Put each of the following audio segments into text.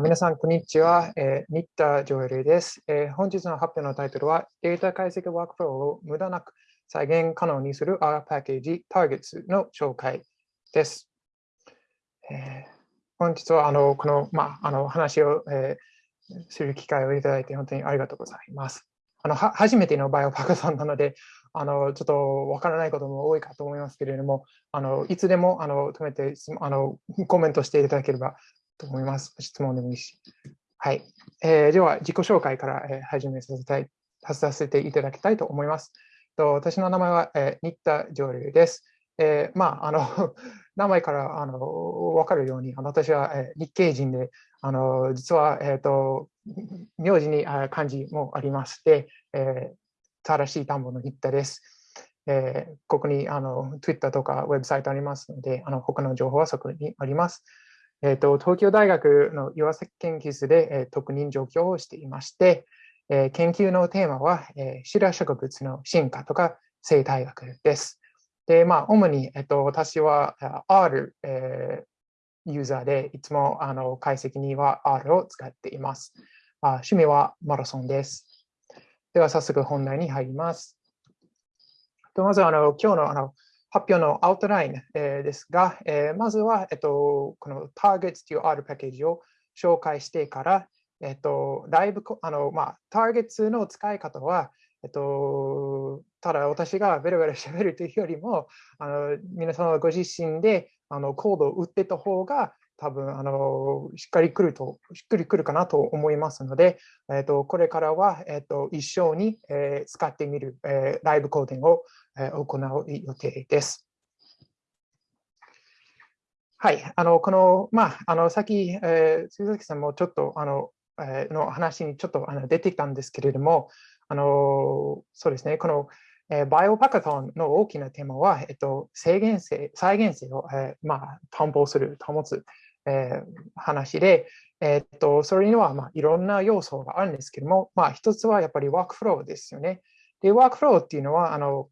皆さん、こんにちは。えー、新田ジョエルです、え、本日の発表のタイトルは、データ解析ワークフローを無駄なく再現可能にする R パッケージ Targets の紹介です。え、本日はあのこの,、まあ、あの話を、え、する機会をいただいて本当にありがとうございます。あの初めてのバイオパクさんなので、あのちょっとわからないことも多いかと思いますけれども、あのいつでもあの止めてあのコメントしていただければと思います。質問でもいいし。はい。えー、では、自己紹介から、えー、始めさせたいさせていただきたいと思います。と私の名前は、えー、新田上流です。えー、まあ、あの、名前からあの分かるように、あの私は、えー、日系人で、あの実は、えーと、名字に漢字もありまして、えー、正しい田んぼの新田です。えー、ここにあの Twitter とかウェブサイトありますので、あの他の情報はそこにあります。えーと、東京大学の岩崎研究室で、えー、特任状況をしていまして、えー、研究のテーマは、えー、白植物の進化とか生態学です。で、まあ、主に、えーと、私は R、えー、ユーザーで、いつもあの解析には R を使っています。あ趣味はマラソンです。では、早速本題に入ります。とまずあの、今日のあの発表のアウトライン、ですが、まずは、えっと、この Targets という R パッケージを紹介してから、えっと、ライブ、あの、まあ、Targets の使い方は、えっと、ただ私がベラベラ喋るというよりも、あの皆様ご自身であのコードを打ってた方が多分あのしっかり来ると、しっくりくるかなと思いますので、えっと、これからは、えっと、一緒に、えー、使ってみる、えー、ライブコーディングをえ行う予定です。はい、あのこの、まあ、あのさっき、えー、鈴崎さんもちょっとあの、えー、の話にちょっとあの出てきたんですけれども、あのそうですね、この、えー、バイオパカトンの大きなテーマは、えっと、制限性、再現性を、えーまあ、担保する、保つ、えー、話で、えっと、それには、まあ、いろんな要素があるんですけども、まあ、一つはやっぱりワークフローですよね。で、ワークフローっていうのは、あの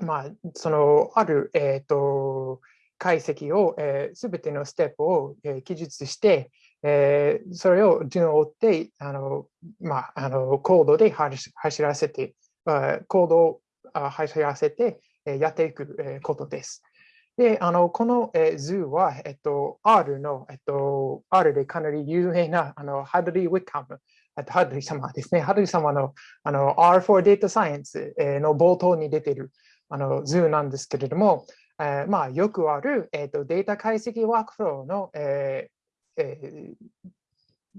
まあ、そのある、えーと、解析を、えー、てのステップを、えー、記述して、えー、それを順を追ってあの、まあ、あのコードで走らせて、コードを走らせて、えー、やっていく、えー、ことです。で、あのこの、えー、図は、えっと、R の、えっと、R でかなり有名なあのハドリー・ウィッカムハドリー様ですね。ハドリー様のあの R4 Data Science の冒頭に出ているあの図なんですけれども、えー、まあ、よくある、えーと、データ解析ワークフローの、えーえー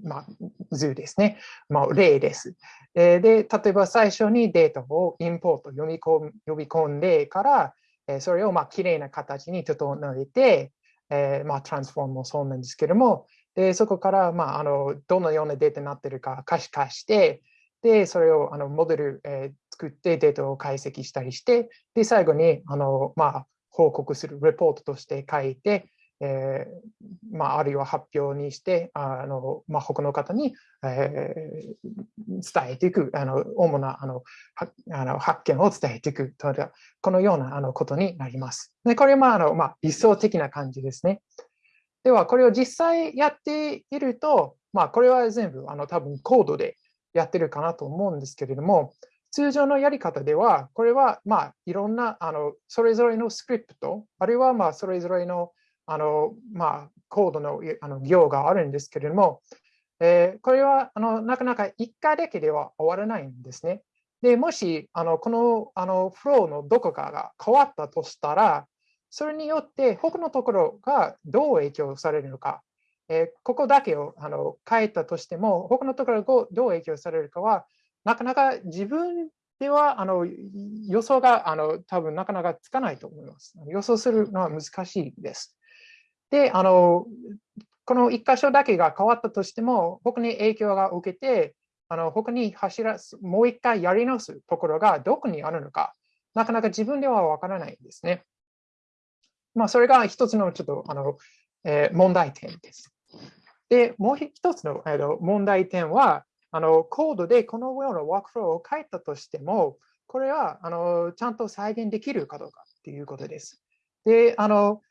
まあ、図ですね、まあ、例です。で、例えば最初にデータをインポート読み込呼び込んでから、えそれをまあ綺麗な形に整えて、え、まあ、トランスフォームもそうなんですけども、でそこから、まあ、あのどのようなデータになっているか可視化して、で、それをあのモデル、え、作ってデータを解析したりして、で、最後にあの、まあ、報告するレポートとして書いて、えーまあ、あるいは発表にして、あのまあ、他の方に、えー、伝えていく、あの主なあのあの発見を伝えていくとこのようなあのことになります。でこれは、まああのまあ、理想的な感じですね。では、これを実際やっていると、まあ、これは全部あの多分コードでやってるかなと思うんですけれども、通常のやり方では、これはまあいろんなあのそれぞれのスクリプト、あるいはまあそれぞれのあの、まあ、コードのあの行があるんですけれども、えー、これはあのなかなか1回だけでは終わらないんですね。でもしあのこのあのフローのどこかが変わったとしたら、それによって他のところがどう影響されるのか、えー、ここだけをあの変えたとしても、他のところがどう影響されるかは、なかなか自分ではあの予想があの多分なかなかつかないと思います。予想するのは難しいです。で、あのこの1箇所だけが変わったとしても、他に影響が受けて、あの他に走らす、もう一回やり直すところがどこにあるのか、なかなか自分ではわからないんですね。まあ、それが一つのちょっとあの、えー、問題点です。で、もう一つの、えー、問題点は、あのコードでこのようなワークフローを書いたとしても、これはあのちゃんと再現できるかどうかっていうことです。で、あの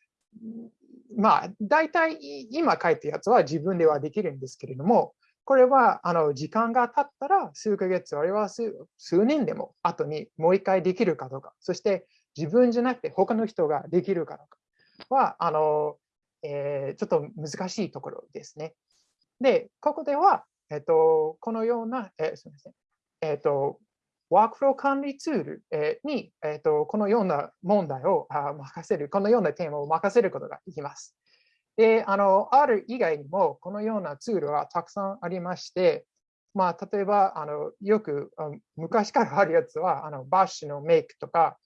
まあ、大体今書いたやつは自分ではできるんですけれども、これはあの時間が経ったら数ヶ月あるいは数年でも後にもう一回できるかどうか、そして自分じゃなくて他の人ができるかどうかはあの、えー、ちょっと難しいところですね。で、ここでは、えっと、このような、えー、すみません。えっと、ワークフロー管理ツールに、えっと、このような問題を任せる、このようなテーマを任せることができます。で、あの、R 以外にも、このようなツールはたくさんありまして、まあ、例えば、あのよく昔からあるやつは、あの Bash の Make とか、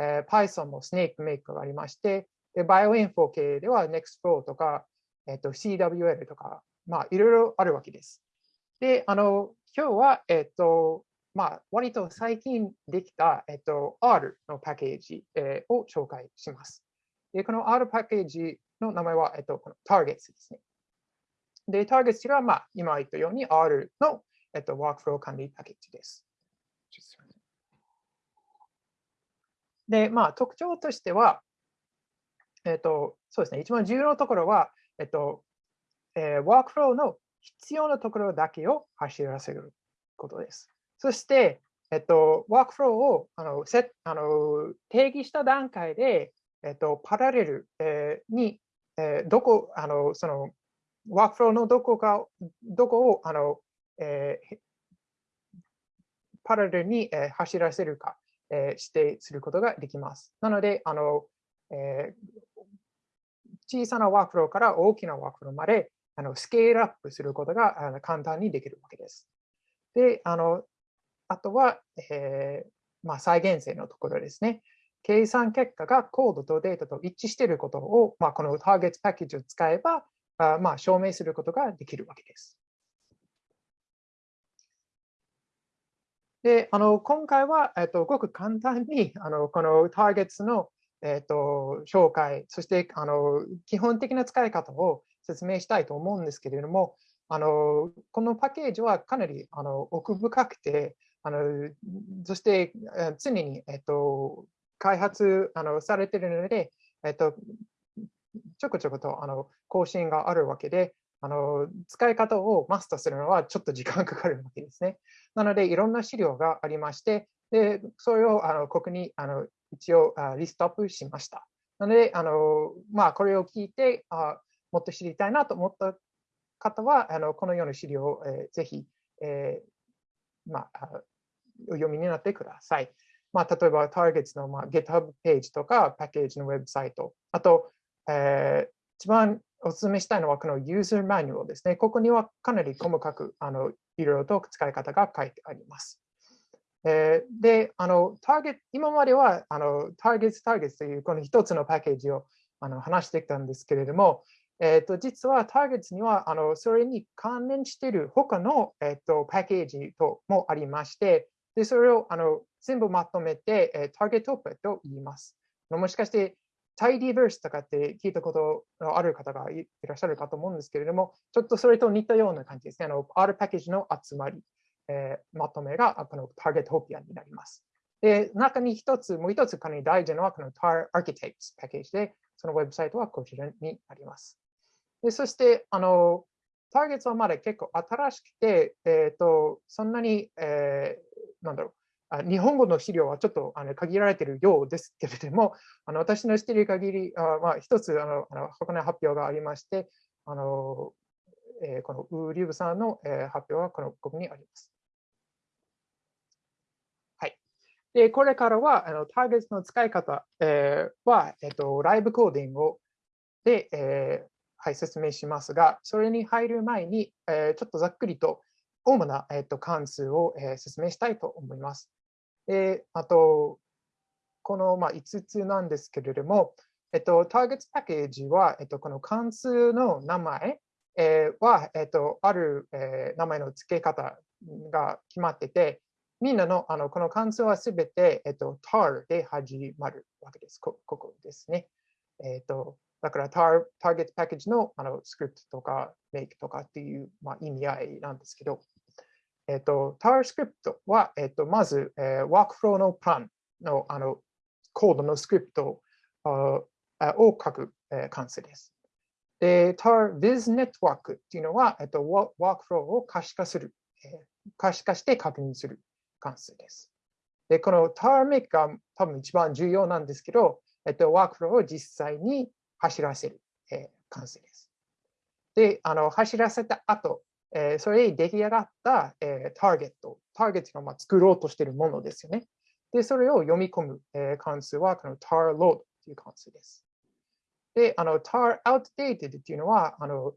えー、Python の Snake Make がありまして、で、バイオインフォ系では Nextflow とか、えっと、CWL とか、まあ、いろいろあるわけです。で、あの、今日は、えっと、まあ、割と最近できた、えっと、R のパッケージ、えー、を紹介します。で、この R パッケージの名前は、えっと、この Targets ですね。で、Targets は、まあ、今言ったように R の、えっと、ワークフロー管理パッケージです。で、まあ、特徴としては、えっと、そうですね、一番重要なところは、えっと、えー、ワークフローの必要なところだけを走らせることです。そして、えっと、ワークフローをあのセあの定義した段階で、えっと、パラレル、え、に、えー、どこ、あの、その、ワークフローのどこか、どこを、あの、えー、パラレルに、え、走らせるか、えー、指定することができます。なので、あの、えー、小さなワークフローから大きなワークフローまであのスケールアップすることがあの簡単にできるわけです。で、あのあとは、えーまあ、再現性のところですね。計算結果がコードとデータと一致していることを、まあ、このターゲットパッケージを使えば、あまあ、証明することができるわけです。で、あの今回は、えっと、ごく簡単にあのこのターゲットの、えっと、紹介、そしてあの基本的な使い方を説明したいと思うんですけれども、あのこのパッケージはかなりあの奥深くて、あのそして常に、えっと、開発あのされているので、えっと、ちょこちょことあの更新があるわけで、あの使い方をマスターするのはちょっと時間かかるわけですね。なので、いろんな資料がありまして、でそれをあのここにあの一応あリストアップしました。なので、あのまあ、これを聞いてあ、もっと知りたいなと思った方は、あのこのような資料を、えー、ぜひ、えーまあ、お読みになってください。まあ、例えば、Targets の、まあ、GitHub ページとか、パッケージのウェブサイト、あと、えー、一番お勧めしたいのは、この User Manual ですね。ここにはかなり細かくあのいろいろと使い方が書いてあります。えー、で、あの、ターゲット、今までは、あの、ターゲット、ターゲットというこの一つのパッケージをあの話してきたんですけれども、えー、と実はターゲットにはあのそれに関連している他の、えー、とパッケージともありまして、でそれをあの全部まとめて、えー、ターゲットオペと言います。もしかして、タイディバースとかって聞いたことのある方がいらっしゃるかと思うんですけれども、ちょっとそれと似たような感じですね。あの R パッケージの集まり、えー、まとめがこのターゲットオピアになります。で、中に一つ、もう一つかなり大事なのはこの TAR Architects パッケージで、そのウェブサイトはこちらになります。でそして、あの、ターゲットはまだ結構新しくて、えっ、ー、と、そんなに、えー、なんだろう、あ日本語の資料はちょっとあの限られているようですけれども、あの私の知っている限り、あまあ、一つあのあの箱根発表がありまして、あのえー、このウーリブさんの、えー、発表はこのここにあります。はい。で、これからはあのターゲットの使い方、えー、は、えーと、ライブコーディングをで、えーはい、説明しますが、それに入る前に、えー、ちょっとざっくりと主な、えーと、関数を、えー、説明したいと思います。あと、この、まあ、5つなんですけれども、えっと、ターゲットパッケージは、えっと、この関数の名前、えー、は、えっと、ある、え、名前の付け方が決まってて、みんなのあのこの関数はすべて、えっと、tar で始まるわけです。こここですね。えっと、だからターターゲットパッケージのあのスクリプトとかメイクとかっていう、まあ、意味合いなんですけど、えっと、タースクリプトは、えっと、まず、えー、ワークフローのプランのあのコードのスクリプトを書く、えー、関数です。で、tar-viz ネットワークっていうのは、えっと、ワークフローを可視化する、えー、可視化して確認する関数です。で、この tar-make が多分一番重要なんですけど、えっと、ワークフローを実際に走らせる、えー、関数です。で、あの走らせた後、えー、それに出来上がった、えー、ターゲット、ターゲットがまあ作ろうとしているものですよね。で、それを読み込む、えー、関数はこの tar-load という関数です。で、あの tar-outdated っていうのは、あの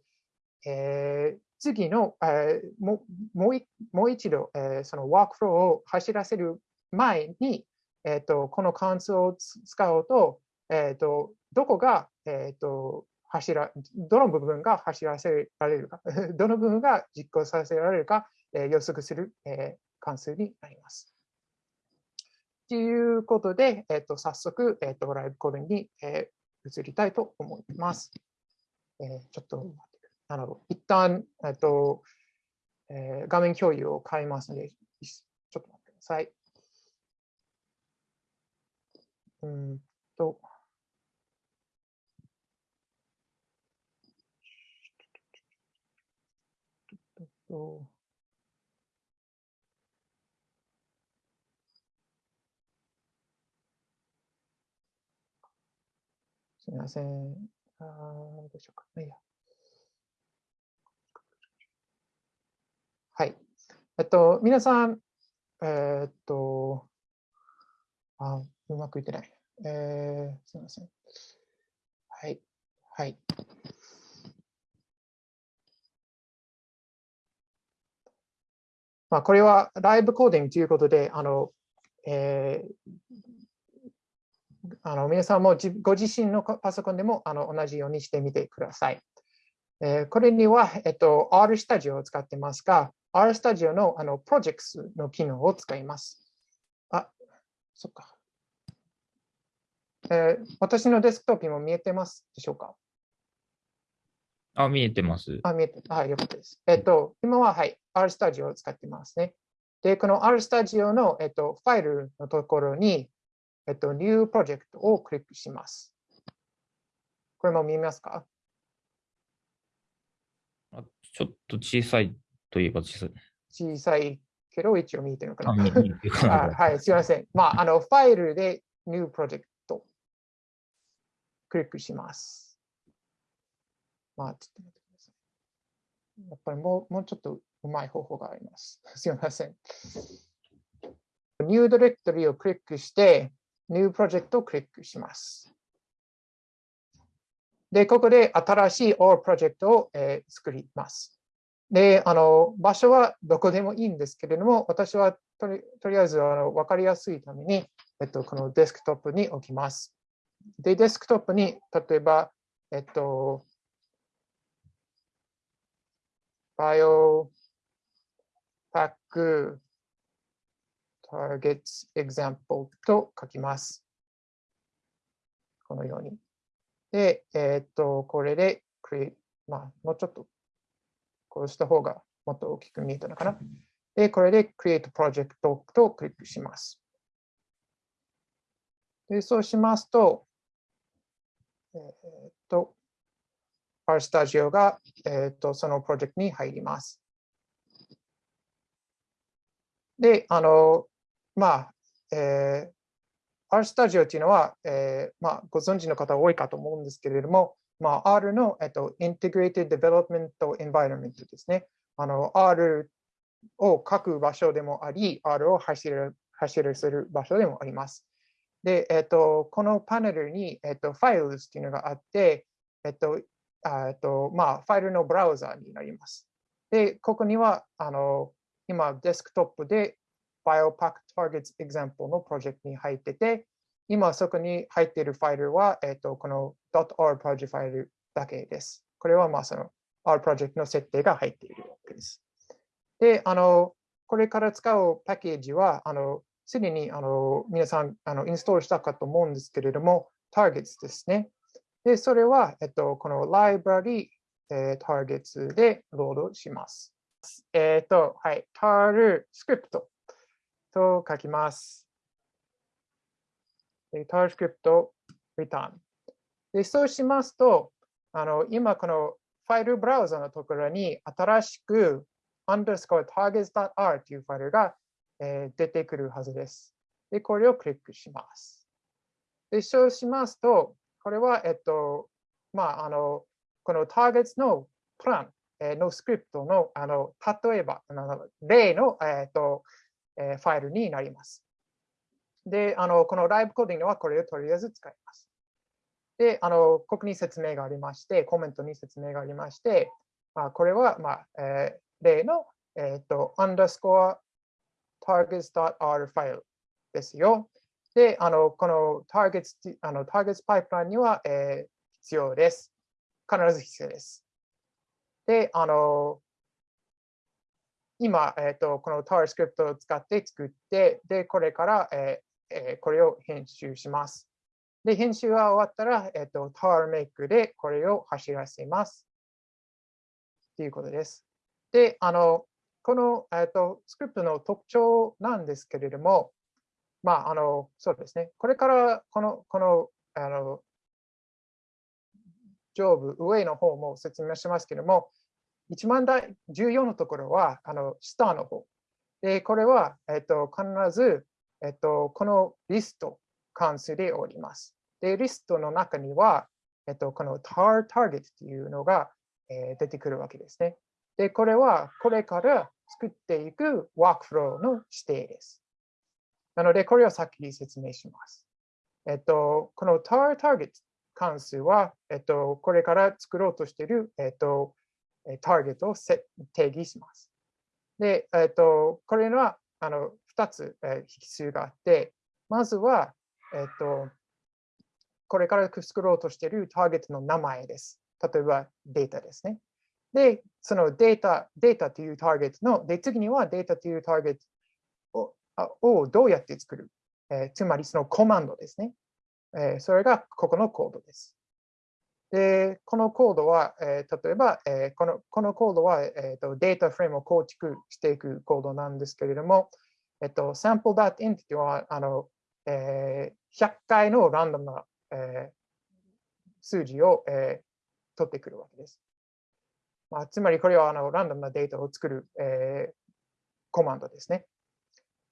えー、次の、えー、ももうもう一度、えー、そのワークフローを走らせる前に、えーと、この関数を使うと、えーと、どこが、えーと、走ら、どの部分が走らせられるか、どの部分が実行させられるか、えー、予測する、えー、関数になります。ということで、えー、と早速、えー、とライブコードに、えー、移りたいと思います。えー、ちょっと待って、なるほど。一旦、えーとえー、画面共有を変えますので、ちょっと待ってください。うんと。とすみません。あどうしようか。いや。はい。えっと、皆さん、えー、っと、あ、うまくいってない。えー、すみません。はい。はい。まあ、これはライブコーディングということで、あの、えー、あの皆さんもご自身のパソコンでもあの同じようにしてみてください。えー、これには、えっと、R スタジオを使ってますが、R スタジオのあのプロジェクトの機能を使います。あ、そっか。えー、私のデスクトップにも見えてますでしょうか？あ、見えてます。あ、見えて、はい、よかったです。えっと、今は、はい、R Studio を使ってますね。で、この R Studio の、えっと、ファイルのところに、えっと、New Project をクリックします。これも見えますか？あちょっと小さいといえば小さい。小さいけど、一応見えてるのかな。あ はい、すみません。まあ、あの、ファイルで New Project クリックします。まあ、ちょっと待ってください。やっぱりもうもうちょっとうまい方法があります。すみません。New Directory をクリックして、New Project をクリックします。で、ここで新しい All Project を、えー、作ります。で、あの、場所はどこでもいいんですけれども、私はとりとりあえずあの分かりやすいために、えっと、このデスクトップに置きます。で、デスクトップに、例えば、えっと、bio pack targets example と書きます。このように。で、えっ、と、これで create、まあ、もうちょっとこうした方がもっと大きく見えたのかな。で、これで create project とクリックします。で、そうしますと、えっ、と、RStudio が、えーと、そのプロジェクトに入ります。で、あの、まあ、えー、RStudio というのは、えーまあ、ご存知の方多いかと思うんですけれども、まあ、R の、えっと、Integrated Development Environment ですね。あの R を書く場所でもあり、R を走る走るする場所でもあります。で、えっと、このパネルに、えっと、Files というのがあって、えっと、とまあ、ファイルのブラウザになります。で、ここにはあの今、デスクトップで Biopack Targets Example のプロジェクトに入ってて、今そこに入っているファイルは、えっとこの .r プロジェクトファイルだけです。これはまあその R プロジェクトの設定が入っているわけです。で、あのこれから使うパッケージは、あのすでにあの皆さんあのインストールしたかと思うんですけれども、Targets ですね。で、それは、えっと、この library、えー、targets でロードします。えっ、と、はい、tar script と書きます。tar script return。で、そうしますと、あの今このファイルブラウザのところに新しく underscore targets.r というファイルが、えー、出てくるはずです。で、これをクリックします。で、そうしますと、これは、えっと、まあ、あの、この targets のプランのスクリプトの、あの、例えば、例の、えっと、ファイルになります。で、あの、このライブコーディングはこれをとりあえず使います。で、あの、ここに説明がありまして、コメントに説明がありまして、まあ、これは、まあ、えー、例の、えっ、ー、と、underscore targets.r ファイルですよ。で、あの、この targets、あの、targets パイプラインには、えー、必要です。必ず必要です。で、あの、今、えっ、ー、と、この tar スクリプトを使って作って、で、これから、えーえー、これを編集します。で、編集が終わったら、えっ、ー、と、tar make でこれを走らせます。ということです。で、あの、この、えっ、ー、と、スクリプトの特徴なんですけれども、まあ、あの、そうですね。これからこの、この、あの、上部、上の方も説明しますけれども、一番大重要なところは、あの、下の方。で、これは、えっと、必ず、えっと、このリスト関数でおります。で、リストの中には、えっと、この tar target というのが、えー、出てくるわけですね。で、これはこれから作っていくワークフローの指定です。なので、これを先に説明します。えっと、この tar target 関数は、えっと、これから作ろうとしている、えっと、ターゲットを定義します。で、えっと、これはあの2つ、引数があって、まずは、えっと、これから作ろうとしているターゲットの名前です。例えばデータですね。で、そのデータ、データというターゲットの、で、次にはデータというターゲットをどうやって作る、えー、つまりそのコマンドですね。えー、それがここのコードです。で、このコードは、えー、例えば、えー、このこのコードは、えーと、データフレームを構築していくコードなんですけれども、えっ、ー、と、sample.int は、あの、えー、100回のランダムな、えー、数字を、えー、取ってくるわけです。まあ、つまりこれはあのランダムなデータを作る、えー、コマンドですね。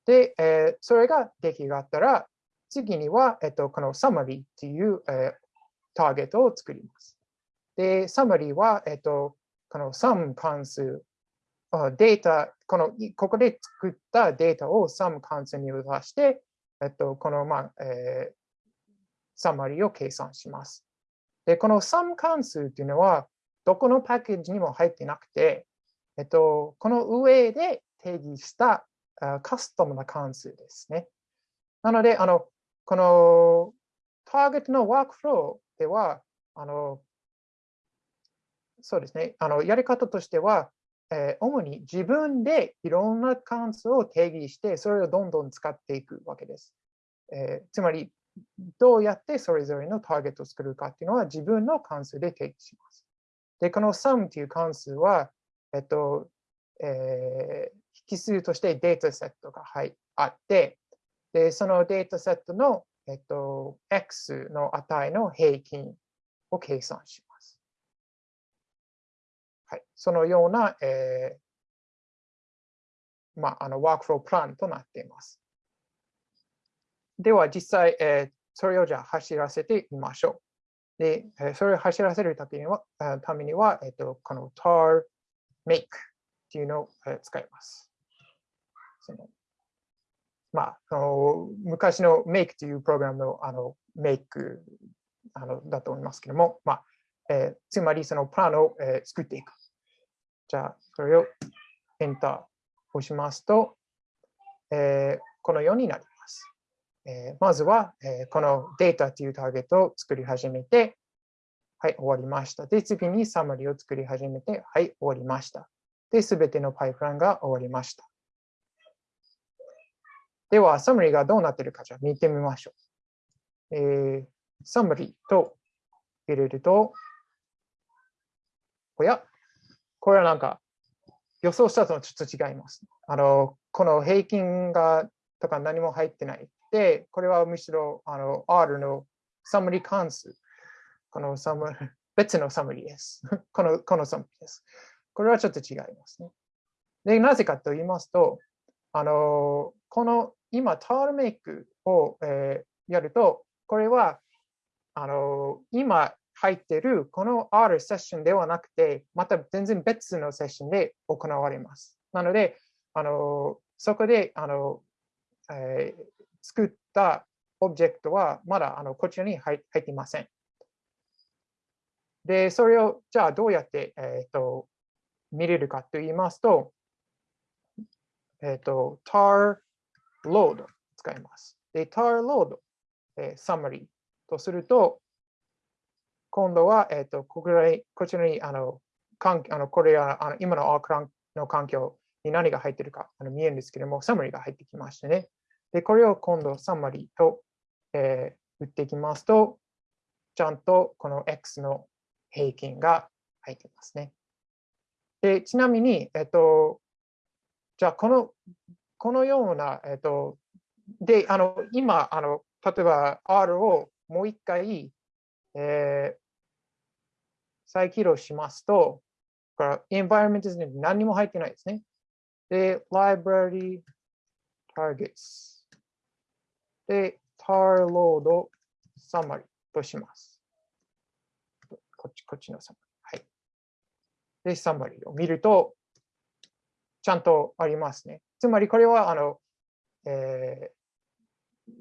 で、えー、それが出来上がったら、次には、えっと、この summary っていう、えー、ターゲットを作ります。で、summary は、えっと、この sum 関数、データ、この、ここで作ったデータを sum 関数に渡して、えっと、この、まあ、えー、サマリーを計算します。で、この sum 関数っていうのは、どこのパッケージにも入ってなくて、えっと、この上で定義したカスタムな関数ですね。なので、あの、このターゲットのワークフローでは、あの、そうですね、あのやり方としては、えー、主に自分でいろんな関数を定義して、それをどんどん使っていくわけです。えー、つまり、どうやってそれぞれのターゲットを作るかっていうのは自分の関数で定義します。で、この sum という関数は、えっと、えー、引数としてデータセットが、はい、あって、で、そのデータセットの、えっと、x の値の平均を計算します。はい、そのような、えー、まあ、あのワークフロープランとなっています。では実際、えー、それをじゃ走らせてみましょう。で、それを走らせるためには、ためにはえっと、この tar make っていうのを使います。そのまあ、あの昔の Make というプログラムのあの Make あのだと思いますけども、まあえー、つまりそのプランを、えー、作っていく。じゃあ、それをエンター押しますと、えー、このようになります。えー、まずは、えー、このデータというターゲットを作り始めて、はい、終わりました。で、次にサマリーを作り始めて、はい、終わりました。で、すべてのパイプランが終わりました。では、サムリーがどうなっているかじゃあ見てみましょう。えー、サムリーと入れると、おや、これはなんか予想したとちょっと違います。あの、この平均がとか何も入ってない。で、これはむしろあの R のサムリー関数。このサム別のサムリーです。この、このサムリーです。これはちょっと違いますね。で、なぜかと言いますと、あの、この今、タールメイクを、えー、やると、これは、あの、今入っているこの R セッションではなくて、また全然別のセッションで行われます。なので、あの、そこで、あの、えー、作ったオブジェクトはまだあのこちらに入っていません。で、それをじゃあどうやって、えーと、見れるかと言いますと、えっ、ー、と、tar load 使います。で、tar load、えー、summary とすると、今度は、えっ、ー、とここにこちらにあのかんあのこれはあの今の R の環境に何が入ってるかあの見えるんですけども、サマリーが入ってきましてね。で、これを今度サマリーと、えー、打っていきますと、ちゃんとこの X の平均が入ってますね。で、ちなみに、えっと、じゃあ、この、このような、えっと、で、あの、今、あの、例えば R をもう一回、えー、再起動しますと、これ、environment に何も入ってないですね。で、library targets で、tar load summary とします。こっち、こっちのサマリー。はい。で、サマリーを見ると、ちゃんとありますね。つまりこれは、あの、えー、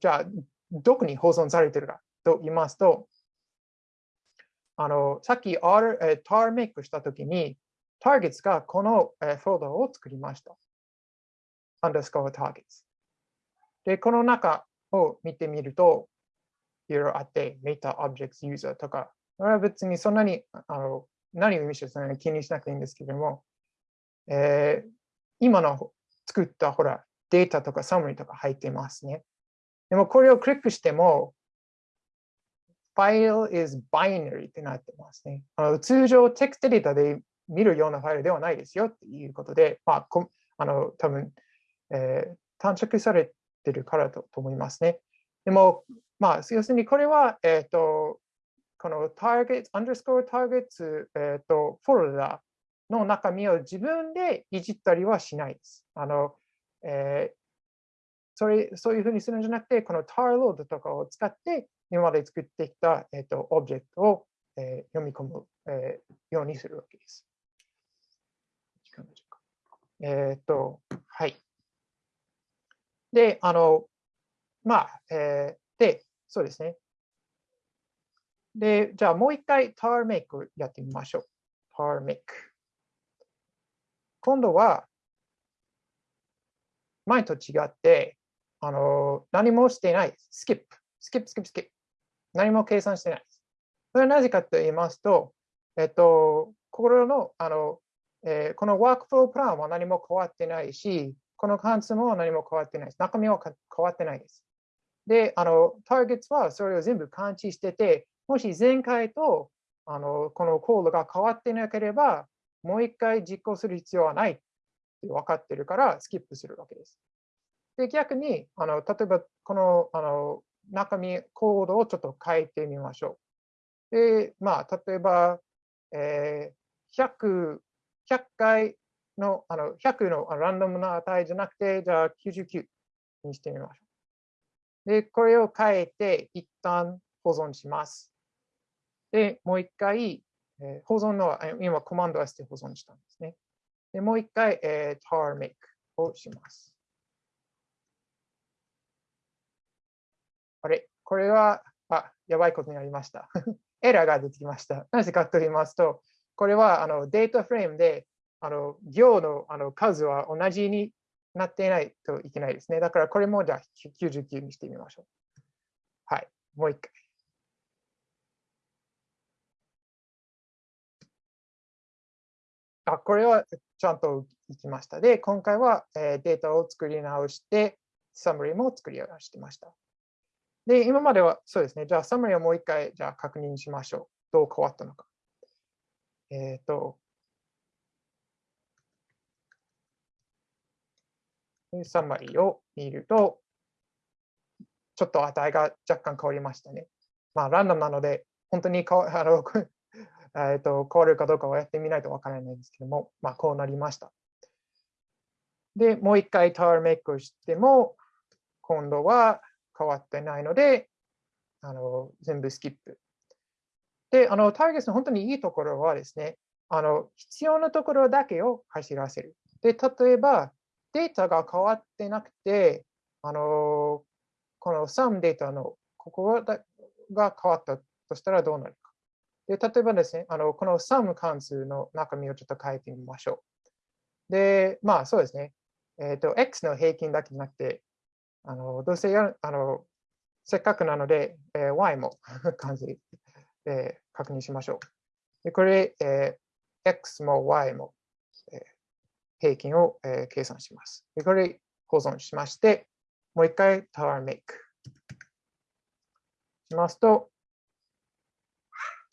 じゃあ、どこに保存されているかと言いますと、あの、さっき R、えー、tar make したときに、targets がこの、えー、フォルダを作りました。underscore targets。で、この中を見てみると、いろいろあって、Meta Objects User とか、これは別にそんなにあの何を意味してそんなに気にしなくていいんですけれども、えー、今の作ったほらデータとかサムリとか入ってますね。でもこれをクリックしても、File is binary ってなってますね。あの通常テクストデータで見るようなファイルではないですよっていうことで、まあ、こあの多分、えー、短縮されてるからと思いますね。でも、まあ、要するにこれは、えっ、ー、と、この targets、underscore targets、えっ、ー、と、フォルダの中身を自分でいじったりはしないです。あの、えー、それそういうふうにするんじゃなくて、この tar load とかを使って、今まで作ってきた、えーと、オブジェクトを、えー、読み込む、えー、ようにするわけです。えっ、ー、と、はい。で、あの、まあ、えー、で、そうですね。で、じゃあもう一回 tar make やってみましょう。tar make。今度は、前と違って、あの、何もしていない。スキップ。スキップ、スキップ、スキップ。何も計算してないです。それはなぜかと言いますと、えっと、心の、あの、えー、このワークフロープランは何も変わってないし、この関数も何も変わってないです。中身は変わってないです。で、あの、ターゲットはそれを全部感知してて、もし前回とあのこのコードが変わってなければ、もう一回実行する必要はないって分かってるからスキップするわけです。で、逆に、あの例えばこのあの中身、コードをちょっと変えてみましょう。で、まあ、例えば、えー、100, 100回の、あの100のランダムな値じゃなくて、じゃあ99にしてみましょう。で、これを変えて、一旦保存します。で、もう一回、えー、保存の、今コマンド S で保存したんですね。で、もう一回、えー、tar make をします。あれ？これは、あ、やばいことになりました。エラーが出てきました。なぜかと言いますと、これはあのデータフレームであの行のあの数は同じになっていないといけないですね。だからこれもじゃあ99にしてみましょう。はい、もう一回。あ、これはちゃんといきました。で、今回は、えデータを作り直して、サムリーも作り直してました。で、今まではそうですね。じゃあ、サムリーをもう一回、じゃあ確認しましょう。どう変わったのか。えっ、ー、と、サマリーを見ると、ちょっと値が若干変わりましたね。まあ、ランダムなので、本当にかあのえと変わるかどうかはやってみないとわからないんですけども、まあ、こうなりました。で、もう一回タワーメイクをしても、今度は変わってないので、あの全部スキップ。で、あのターゲットの本当にいいところはですね、あの必要なところだけを走らせる。で、例えばデータが変わってなくて、あのこの SUM データのここが変わったとしたらどうなる。で例えばですね、あのこの SUM 関数の中身をちょっと変えてみましょう。で、まあそうですね。えっ、ー、と、X の平均だけじゃなくて、あのどうせやるあのせっかくなので、えー、Y も関数で確認しましょう。でこれ、えー、X も Y も、えー、平均を、えー、計算します。でこれ保存しまして、もう一回 Tower Make しますと、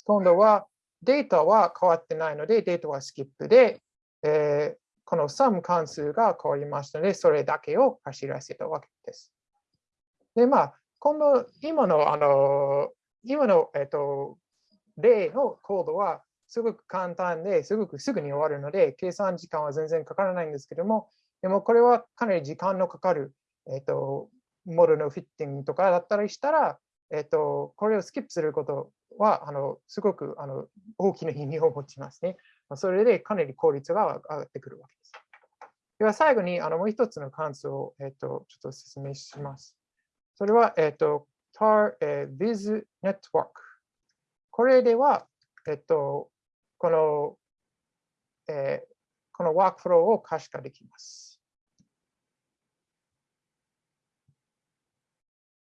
今度はデータは変わってないので、データはスキップで、えー、この sum 関数が変わりましたので、それだけを走らせたわけです。で、まあ、今度、今の、あの、今の、えっと、例のコードはすごく簡単ですごくすぐに終わるので、計算時間は全然かからないんですけども、でもこれはかなり時間のかかる、えっと、モデルのフィッティングとかだったりしたら、えっと、これをスキップすることは、あのすごくあの大きな意味を持ちますね。それでかなり効率が上がってくるわけです。では最後にあのもう一つの関数を、えっと、ちょっと説明します。それは、えっと、tar、え viz network。これでは、えっと、この、えー、このワークフローを可視化できます。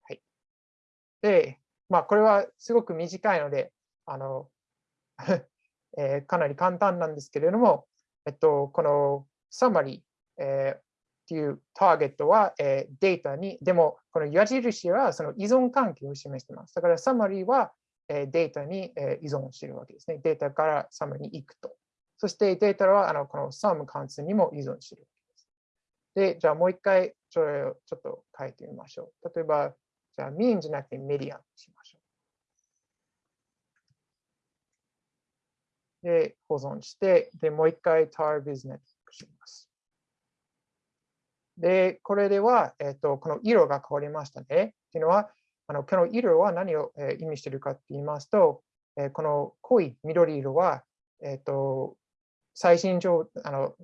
はい。で、まあ、これはすごく短いので、あの、えー、かなり簡単なんですけれども、えっと、このサマリー、えー、っていうターゲットは、えー、データに、でもこの矢印はその依存関係を示しています。だからサマリーは、えー、データに、えー、依存しているわけですね。データからサマリーに行くと。そしてデータはあのこの SUM 関数にも依存しているわけです。で、じゃあもう一回それをちょっと書いてみましょう。例えば、じゃあ mean じゃなくてメディアにしましょう。で、保存して、で、もう一回 tar business します。で、これでは、えっ、と、この色が変わりましたね。っていうのは、あのこの色は何を、え、意味しているかって言いますと、え、この濃い緑色は、えっ、と、最新上あの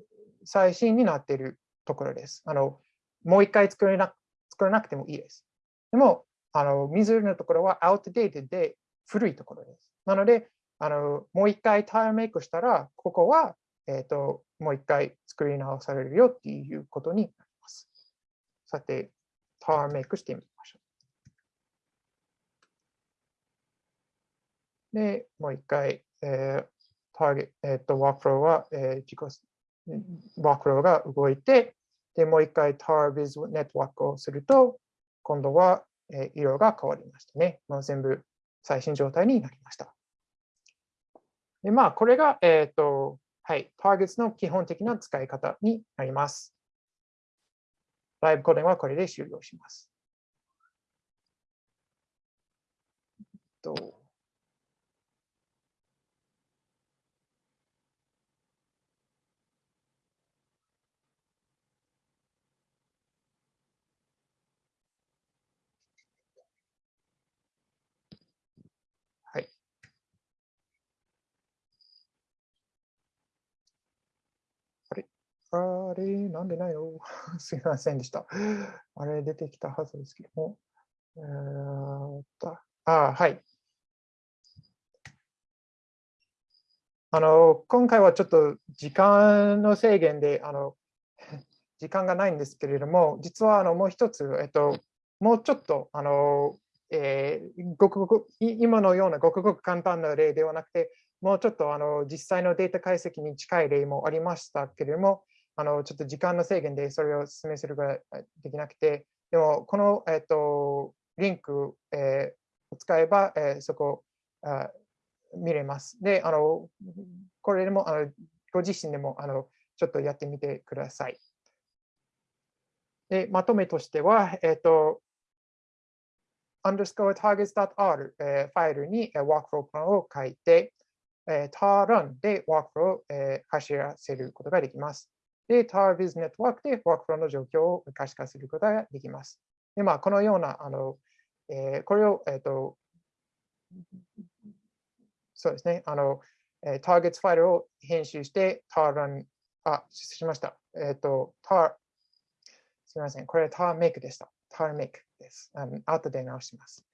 最新になっているところです。あのもう一回作れな作らなくてもいいです。でも、あの水のところは outdated で古いところです。なので、あのもう一回タイヤメイクしたら、ここは、えっ、ともう一回作り直されるよっていうことになります。さて、タワーメイクしてみましょう。で、もう一回、えー、ターゲえっ、ー、と、ワークフローは、えー、自己、ワークフローが動いて、で、もう一回 TarBiz ネットワークをすると、今度は、色が変わりましたね。もう全部最新状態になりました。で、まあ、これが、えっ、ー、と、はい、ターゲットの基本的な使い方になります。ライブコーデンはこれで終了します。とあれ、なんでないの？すみませんでした。あれ、出てきたはずですけども。えー、とあ、はい。あの、今回はちょっと時間の制限で、あの、時間がないんですけれども、実はあのもう一つ、えっと、もうちょっと、あの、えー、ごくごく今のようなごくごく簡単な例ではなくて、もうちょっとあの実際のデータ解析に近い例もありましたけれども、あのちょっと時間の制限でそれを説明することができなくて、でもこの、えっと、リンク、えー、を使えば、えー、そこあ見れます。で、あのこれでもあのご自身でもあのちょっとやってみてください。で、まとめとしては、えっと underscore targets.r、えー、ファイルに、えー、ワークフロープランを書いて、えー、tar run でワークフローを、えー、走らせることができます。で、tarviz ネットワークでワークフローの状況を可視化することができます。で、まあ、このような、あのえー、これを、えっ、ー、と、そうですね、あの、えー、targets ファイルを編集して、tar run、あ、失礼しました。えっ、ー、と、tar、すみません、これ tar make でした。tar make です。あの後で直します。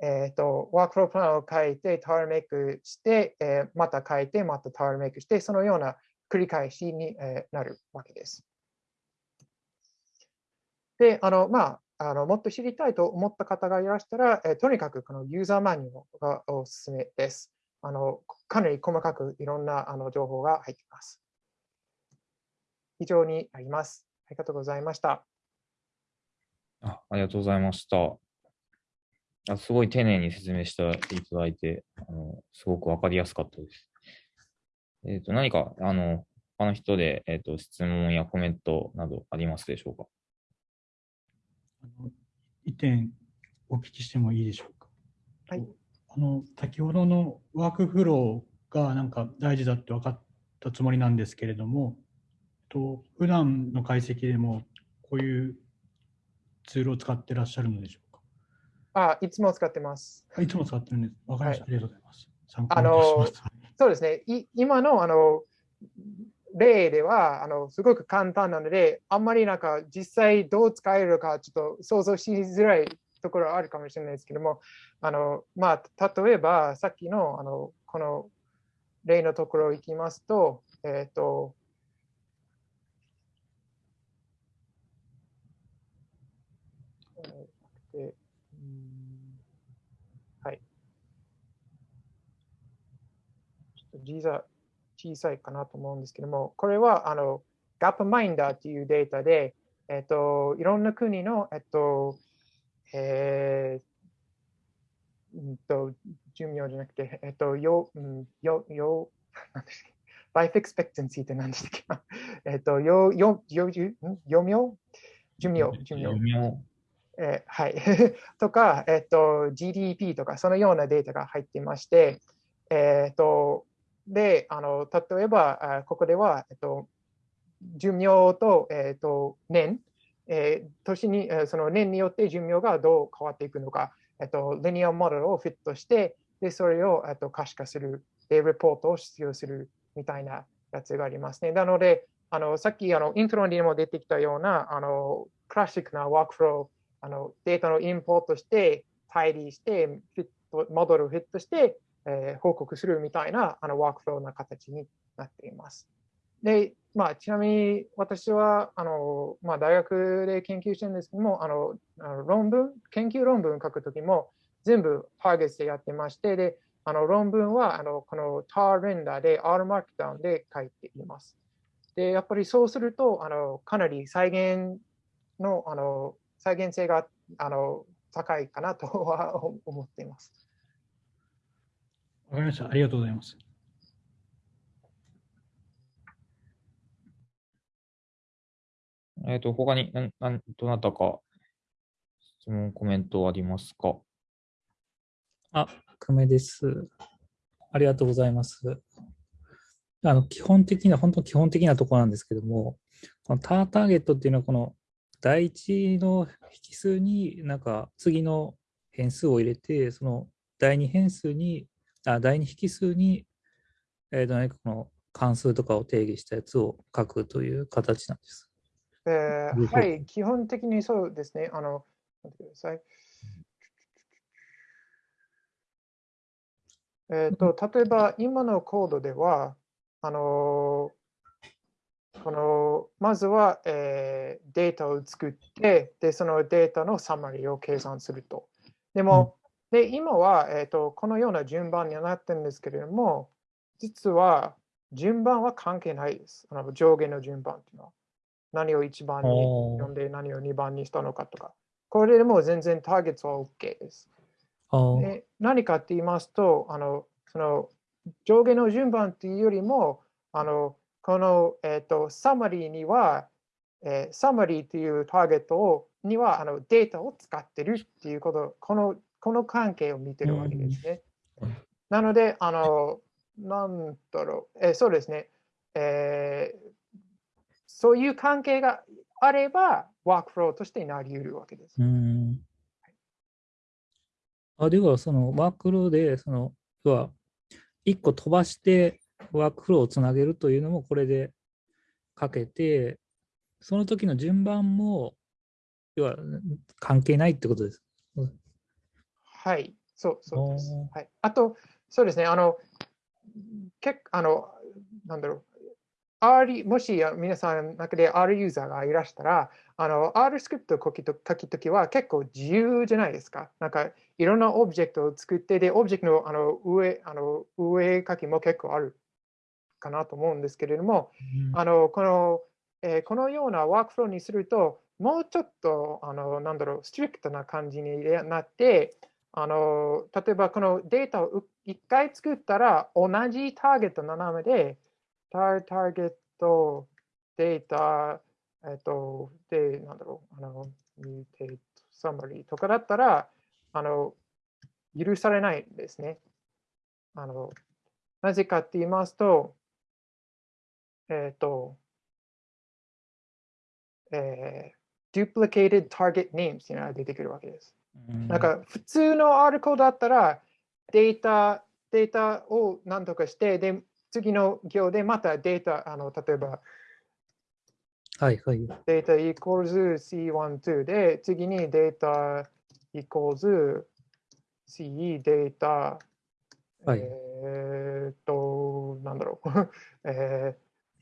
えっ、ー、と、ワークフロープランを書いて、tar make して、えー、また書いて、また tar make して、そのような繰り返しになるわけです。で、あの、まあ、あのもっと知りたいと思った方がいらしたら、えとにかくこのユーザーマニュアルがおすすめです。あのかなり細かくいろんなあの情報が入っています。以上になります。ありがとうございました。あありがとうございました。あすごい丁寧に説明していただいて、あのすごくわかりやすかったです。えっ、ー、と、何か、あの、他の人で、えっ、ー、と、質問やコメントなどありますでしょうか？あの一点お聞きしてもいいでしょうか？はい。あの、先ほどのワークフローがなんか大事だって分かったつもりなんですけれども、と普段の解析でもこういうツールを使ってらっしゃるのでしょうか？あ、いつも使ってます。いつも使ってるんです。わかりました、はい。ありがとうございます。参考にします。そうですね。今のあの例ではあのすごく簡単なので、あんまりなんか実際どう使えるかちょっと想像しづらいところはあるかもしれないですけども、あのまあ、例えばさっきのあのこの例のところ行きますと、えっ、ー、と、小さ小さいかなと思うんですけども、これはあの GapMinder というデータで、えっと、いろんな国の、えっと、えー、うんと、寿命じゃなくて、えっと、よ、うん、よ、よ、なんですか？life expectancy って何でしたっけ？えっと、よ、よ、よ、よ、よ命？寿命、寿命。えー、はい。とか、えっと、GDP とか、そのようなデータが入っていまして、えっと、で、あの例えば、ここでは、えっと、寿命と,、えっと年、えー、年に、その年によって寿命がどう変わっていくのか、えっと、リニアモデルをフィットして、でそれを、えっと、可視化する、で、レポートを必要するみたいなやつがありますね。なので、あのさっきあのイントロにも出てきたようなあのクラシックなワークフロー、あのデータのインポートして、対理して、フィットモデルをフィットして、えー、報告するみたいなあのワークフローな形になっています。で、まあ、ちなみに私はあの、まあ、大学で研究してるんですけども、あのあの論文、研究論文書くときも全部ターゲットでやってまして、であの論文はあのこの tar render で R マークダウンで書いています。で、やっぱりそうすると、あのかなり再現のあの再現性があの高いかなとは思っています。わかりました。ありがとうございます。えっ、ー、と、他に、なん、なん、どなたか質問、コメントありますか？あ、久米です。ありがとうございます。あの、基本的な、本当基本的なところなんですけども、このターターゲットっていうのは、この第一の引数になんか次の変数を入れて、その第二変数にあ第二引数に、えー、何かこの関数とかを定義したやつを書くという形なんです。えー、はい、基本的にそうですね。あの、待ってください。えーと、例えば今のコードでは、あのこのまずは、えー、データを作ってで、そのデータのサマリーを計算すると。でも、で、今は、えーと、このような順番にはなってるんですけれども、実は順番は関係ないです。あの上下の順番っていうのは。何を1番に読んで何を2番にしたのかとか。これでも全然ターゲットは OK です。で何かって言いますと、あのその上下の順番っていうよりも、あのこの、えーと、サマリーには、えー、サマリーというターゲットをにはあのデータを使ってるっていうこと、このこの関係を見てるわけですね。なので、あの、なんだろう、えー、そうですね、えー、そういう関係があれば、ワークフローとしてなり得るわけです。うんあでは、そのワークフローで、その、要は、1個飛ばしてワークフローをつなげるというのもこれでかけて、その時の順番も、要は関係ないってことです。はい、そうそうです。はい、あと、そうですね、あの、結あの、なんだろう、R、もし皆さんの中で R ユーザーがいらしたら、あの R スクリプトを書くときは結構自由じゃないですか。なんかいろんなオブジェクトを作って、で、オブジェクトのあの上あの上書きも結構あるかなと思うんですけれども、うん、あのこのえー、このようなワークフローにすると、もうちょっと、あのなんだろう、 strict な感じになって、あの例えばこのデータを1回作ったら同じターゲットの名前で、ターゲット、データ、えっと、で、なんだろう、あの、 mutate、summary とかだったら、あの、許されないんですね。あの、なぜかって言いますと、えっ、と、えー、duplicated target names っていうのが出てくるわけです。なんか普通のアルコだったらデータ、データを何とかして、で、次の行でまたデータ、あの例えば、はいはい。データ equals C12 で、次にデータ equals C データ、はい、えっと、なんだろう。え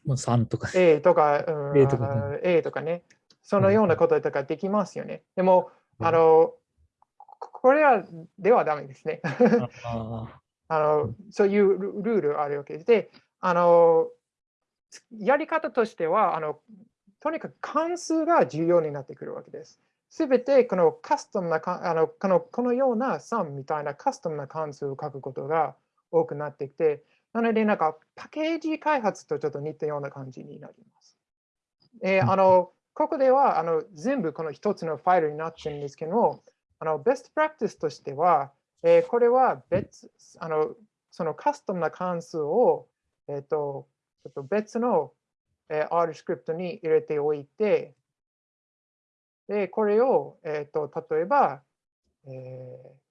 ー、3とか。A とか、うん、A とか、ね、A とかね。そのようなこととかできますよね。でも、あの、これはではダメですね。あのそういうルールあるわけで、あのやり方としてはあの、とにかく関数が重要になってくるわけです。すべてこのカスタムなあのこの、このような sum みたいなカスタムな関数を書くことが多くなってきて、なので、なんかパッケージ開発とちょっと似たような感じになります。えー、あのここではあの全部この一つのファイルになってるんですけども、あのベストプラクティスとしては、えー、これは別、あの、そのカスタムな関数を、え、ー、と、ちょっと別の、えー、R スクリプトに入れておいて、で、これを、え、ー、と、例えば、えー、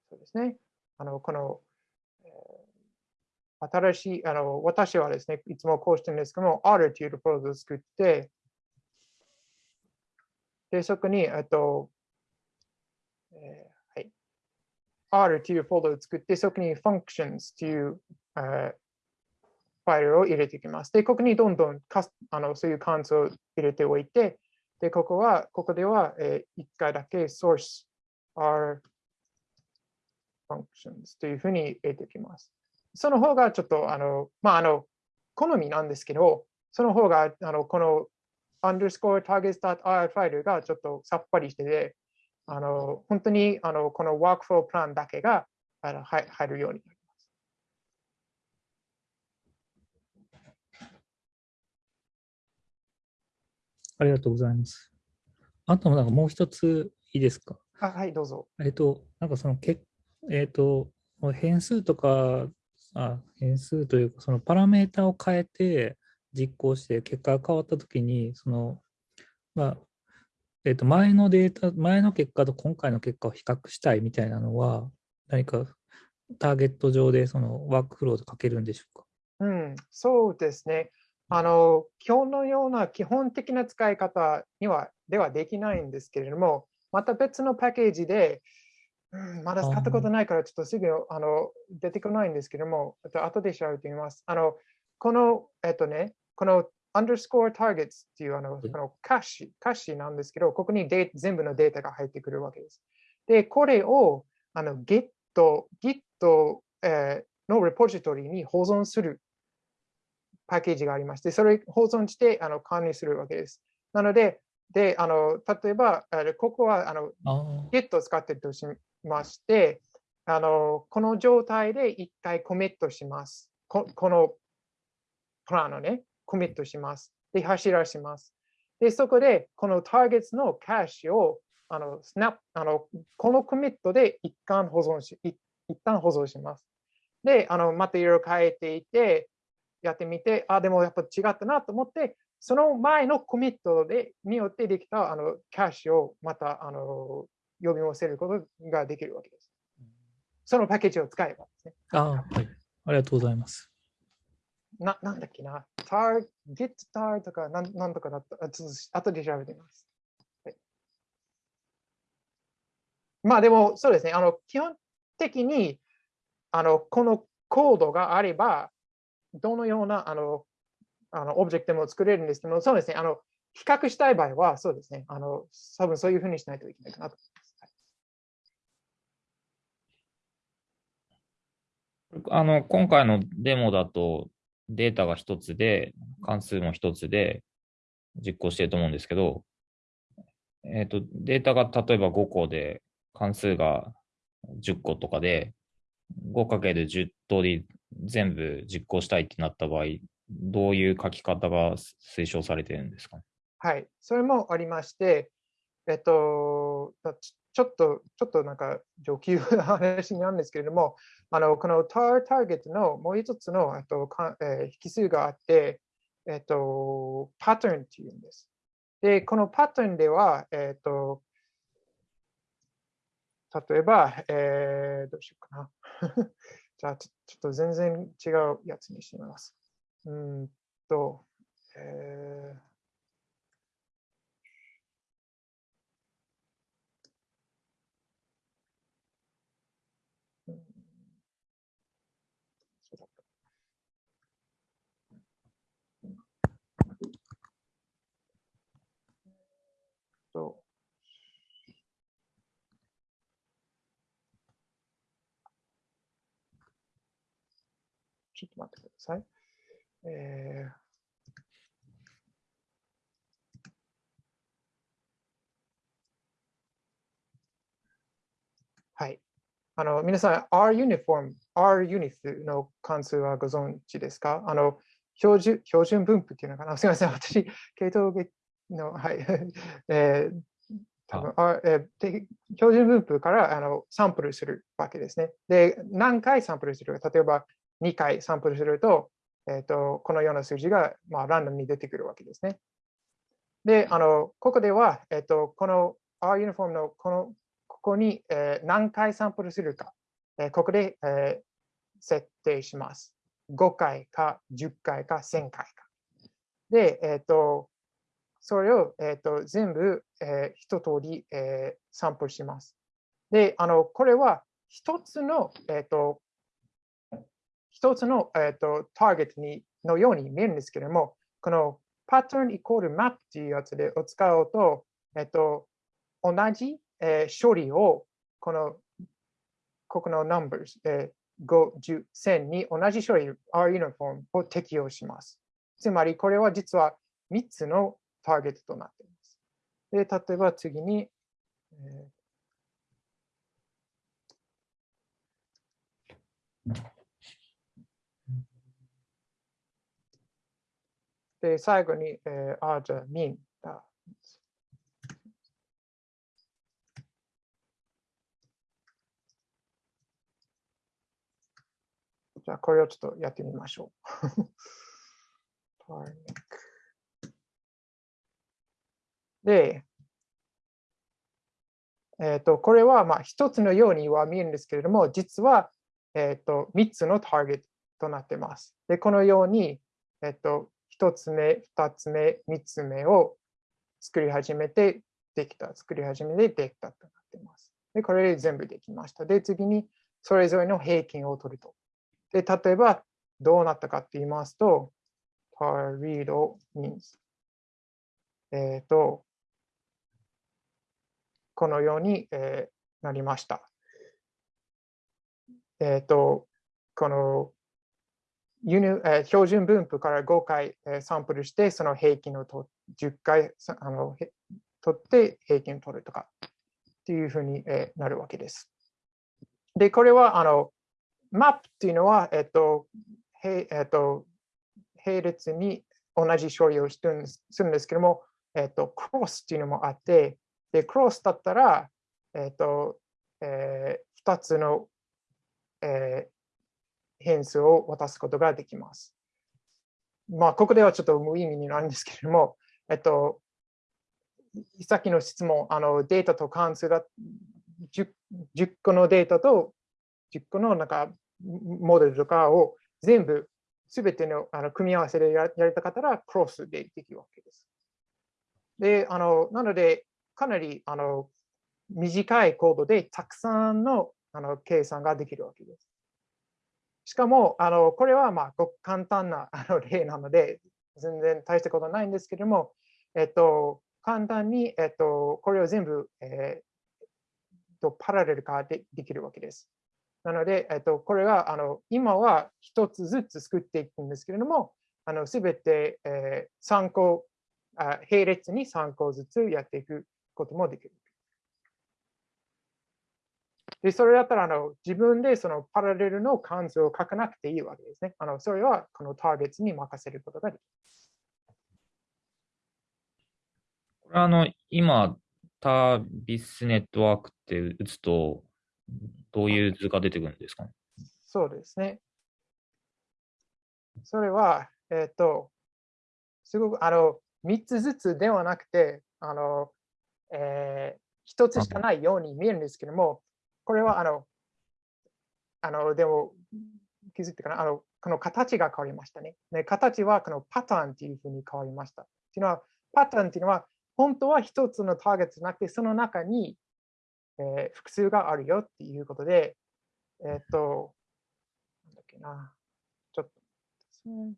そうですね、あの、この、えー、新しい、あの、私はですね、いつもこうしてるんですけども、R というフォルダを作って、で、そこに、えっと、えー R というフォルダを作って、そこに functions という、えー、ファイルを入れていきます。で、ここにどんどんかあのそういう関数を入れておいて、で、ここは、ここでは、えー、1回だけ source R functions というふうに入れていきます。その方がちょっと、あの、まあ、あの、好みなんですけど、その方が、あの、この underscore targets.r ファイルがちょっとさっぱりしてて、あの本当にあのこのワークフロープランだけがあの入るようになります。ありがとうございます。あとなんかもう一ついいですか？あはい、どうぞ。えっと、なんかそのけ、えっと、変数とか、あ変数というか、そのパラメータを変えて実行して結果が変わったときに、その、まあ、えっ、と、前のデータ、前の結果と今回の結果を比較したいみたいなのは、何かターゲット上でそのワークフローで書けるんでしょうか？うん、そうですね。あの、今日のような基本的な使い方には、ではできないんですけれども、また別のパッケージで、うん、まだ使ったことないから、ちょっとすぐあの出てこないんですけども、あと後で調べてみます。あの、この、えっとね、この underscore targets っていうあの、このカッシュ、カッシュなんですけど、ここにデ全部のデータが入ってくるわけです。で、これをあの Git、Git、えー、のレポジトリに保存するパッケージがありまして、それを保存してあの管理するわけです。なので、であの例えば、ここはあの Git を使っているとしまして、あのこの状態で一回コミットします。ここのプランをね。コミットします。で、走らします。で、そこでこのターゲットのキャッシュをあのスナップあのこのコミットで一旦保存し一旦保存します。で、あのまたいろいろ変えていて、やってみて、あ、でもやっぱ違ったなと思って、その前のコミットでによってできたあのキャッシュをまたあの呼び寄せることができるわけです。そのパッケージを使えばですね。あはい。ありがとうございます。な、なんだっけな？tar, get tar とかなんなんとかだった。あちょっと後で調べてみます。はい、まあでも、そうですね。あの基本的にあのこのコードがあれば、どのようなあのあのオブジェクトも作れるんですけども、そうですね。あの比較したい場合は、そうですね。あの多分そういうふうにしないといけないかなとあの、今回のデモだとデータが一つで、関数も一つで実行してると思うんですけど、えっ、ー、と、データが例えば5個で、関数が10個とかで、5×10 通り全部実行したいってなった場合、どういう書き方が推奨されてるんですかはい、それもありまして、えっと、ちょっと、ちょっとなんか上級な話なんですけれども、あのこの tar ターゲットのもう一つのとか、えー、引数があって、えっと、パターンっていうんです。で、このパターンでは、えっと、例えば、えー、どうしようかな。じゃあちょ、ちょっと全然違うやつにしてみます。うんと、えーと、ちょっと待ってください。えーはい。あの皆さん、R ユニフォーム、R ユニフの関数はご存知ですか？あの標準標準分布っていうのかな？すみません、私、系統の、はい。えー多分あえー、標準分布からあのサンプルするわけですね。で、何回サンプルするか、例えば2回サンプルすると、えーと、このような数字が、まあ、ランダムに出てくるわけですね。で、あのここでは、えーと、この R ユニフォームのこのここに、えー、何回サンプルするか、えー、ここで、えー、設定します。5回か10回か1000回か。で、えっ、ー、と、それを、えーと、全部、えー、一通り、えー、サンプルします。で、あのこれは一つの、えーと、一つの、えーと、ターゲットにのように見えるんですけれども、このパターンイコールマップというやつでを使うと、え、ー、と、同じ、えー、処理をこのここの numbers、えー、5、10、1000に同じ処理 R ユニフォームを適用します。つまりこれは実は3つのターゲットとなっています。で、例えば次に、えで、最後に、えー、あ、じゃあ、min だ。じゃあ、これをちょっとやってみましょう。で、えーと、これはまあ一つのようには見えるんですけれども、実は、えーと、3つのターゲットとなっています。で、このように、えーと、1つ目、2つ目、3つ目を作り始めてできた、作り始めてできたとなっています。で、これで全部できました。で、次にそれぞれの平均を取ると。で、例えばどうなったかって言いますと、tar read means えっ、ー、と、このように、えー、なりました。えっ、ー、と、この輸入、えー、標準分布から5回、えー、サンプルして、その平均をと10回あの取って平均を取るとかっていうふうに、えー、なるわけです。で、これはあのマップっていうのは、えっ、と、へえっ、と並列に同じ処理をしてるんですするんですけども、えっと、クロスっていうのもあって、で、クロスだったら、えっと、えー、2つの、えー変数を渡すことができます。まあ、ここではちょっと無意味になるんですけれども、えっと、さっきの質問、あのデータと関数が 10, 10個のデータと10個のなんかモデルとかを全部、すべてのあの組み合わせでややりたかったら、クロスでできるわけです。で、あのなので、かなりあの短いコードでたくさんのあの計算ができるわけです。しかも、あのこれはまあごく簡単な あの例なので、全然大したことないんですけれども、えっと、簡単に、えっと、これを全部、えー、とパラレル化でできるわけです。なので、えっと、これがあの今は一つずつ作っていくんですけれども、すべて、えー、参考あ、並列に3個ずつやっていくこともできる。で、それだったらあの自分でそのパラレルの関数を書かなくていいわけですね。あのそれはこのターゲットに任せることができます。これはあの、今、タービスネットワークって打つと、どういう図が出てくるんですかね？そうですね。それは、えっ、と、すごくあの3つずつではなくて、あの、えー、1つしかないように見えるんですけども、これはあの、あの、でも気づいてかな、あの、この形が変わりましたね。ね形はこのパターンっていうふうに変わりました。っていうのは、パターンっていうのは、本当は一つのターゲットじゃなくて、その中に、えー、複数があるよっていうことで、えっ、と、なんだっけな、ちょっとですね。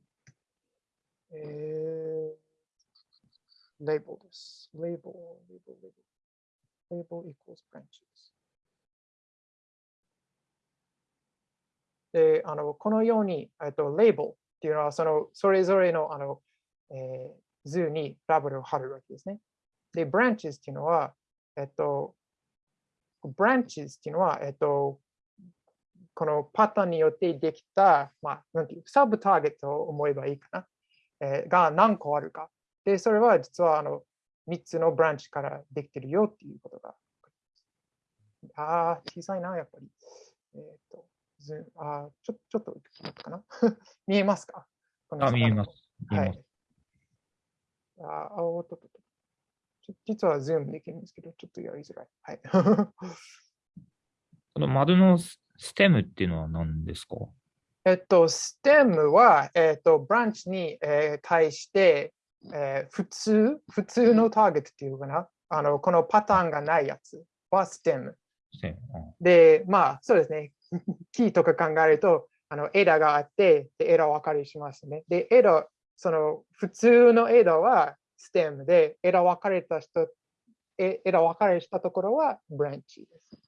えー、label です。label, label, label. label equals branches. で、あの、このように、えっと、label っていうのは、その、それぞれの、あの、えー、図にラベルを貼るわけですね。で、branches っていうのは、えっと、branches っていうのは、えっと、このパターンによってできた、まあ、なんていう、サブターゲットを思えばいいかな、えー、が何個あるか。で、それは実は、あの、3つのブランチからできてるよっていうことが。ああ、小さいな、やっぱり。えっ、と、ズあちょちょっとかな？見えますか？あ、見えます。はい。ああ、おっとっとと。実はズームできるんですけど、ちょっとやりづらい。はい。この丸の stem っていうのは何ですか？えっと、 stem は、えっと、ブランチに、えー、対して、えー、普通、普通のターゲットっていうかな、あの、このパターンがないやつはステム。で、まあ、そうですね。キーとか考えると、あの、枝があって、で、枝分かれしますね。で、枝、その、普通の枝はステムで、枝分かれた人、枝分かれしたところはブランチです。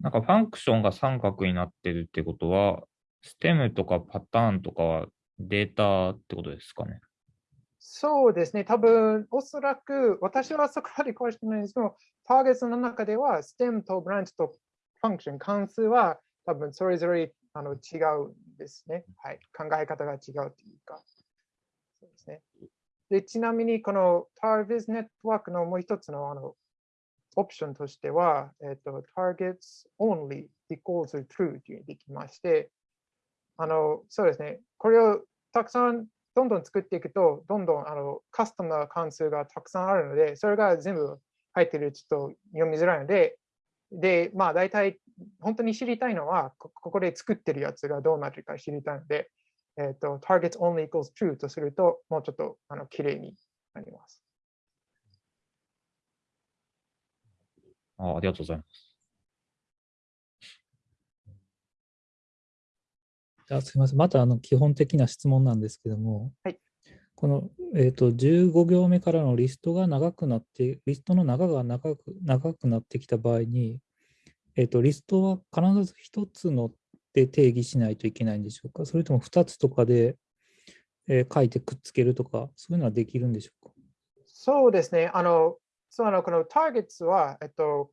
なんかファンクションが三角になってるってことは、ステムとかパターンとかはデータってことですかね？そうですね。多分、おそらく、私はそこまで詳しくないんですけど、ターゲットの中では、ステムとブランチとファンクション、関数は多分それぞれあの違うんですね。はい。考え方が違うというか。そうですね。で、ちなみに、この Tarvis ネットワークのもう一つのあのオプションとしては、えっと、targets only equals true というできまして、あの、そうですね。これをたくさんどんどん作っていくと、どんどんあのカスタムな関数がたくさんあるので、それが全部入ってるちょっと読みづらいので、で、まあ大体本当に知りたいのは、ここで作ってるやつがどうなってるか知りたいので、えっ、ー、と、targets only equals true とすると、もうちょっとあの綺麗になります。あありがとうございます。あすみません。またあの基本的な質問なんですけども、はい、この、えーと、15行目からのリストが長くなって、リストの長が長く長くなってきた場合に、えーと、リストは必ず1つので定義しないといけないんでしょうか？それとも2つとかで、えー、書いてくっつけるとか、そういうのはできるんでしょうか？そうですね。あの、そのこの Targets は、えっと、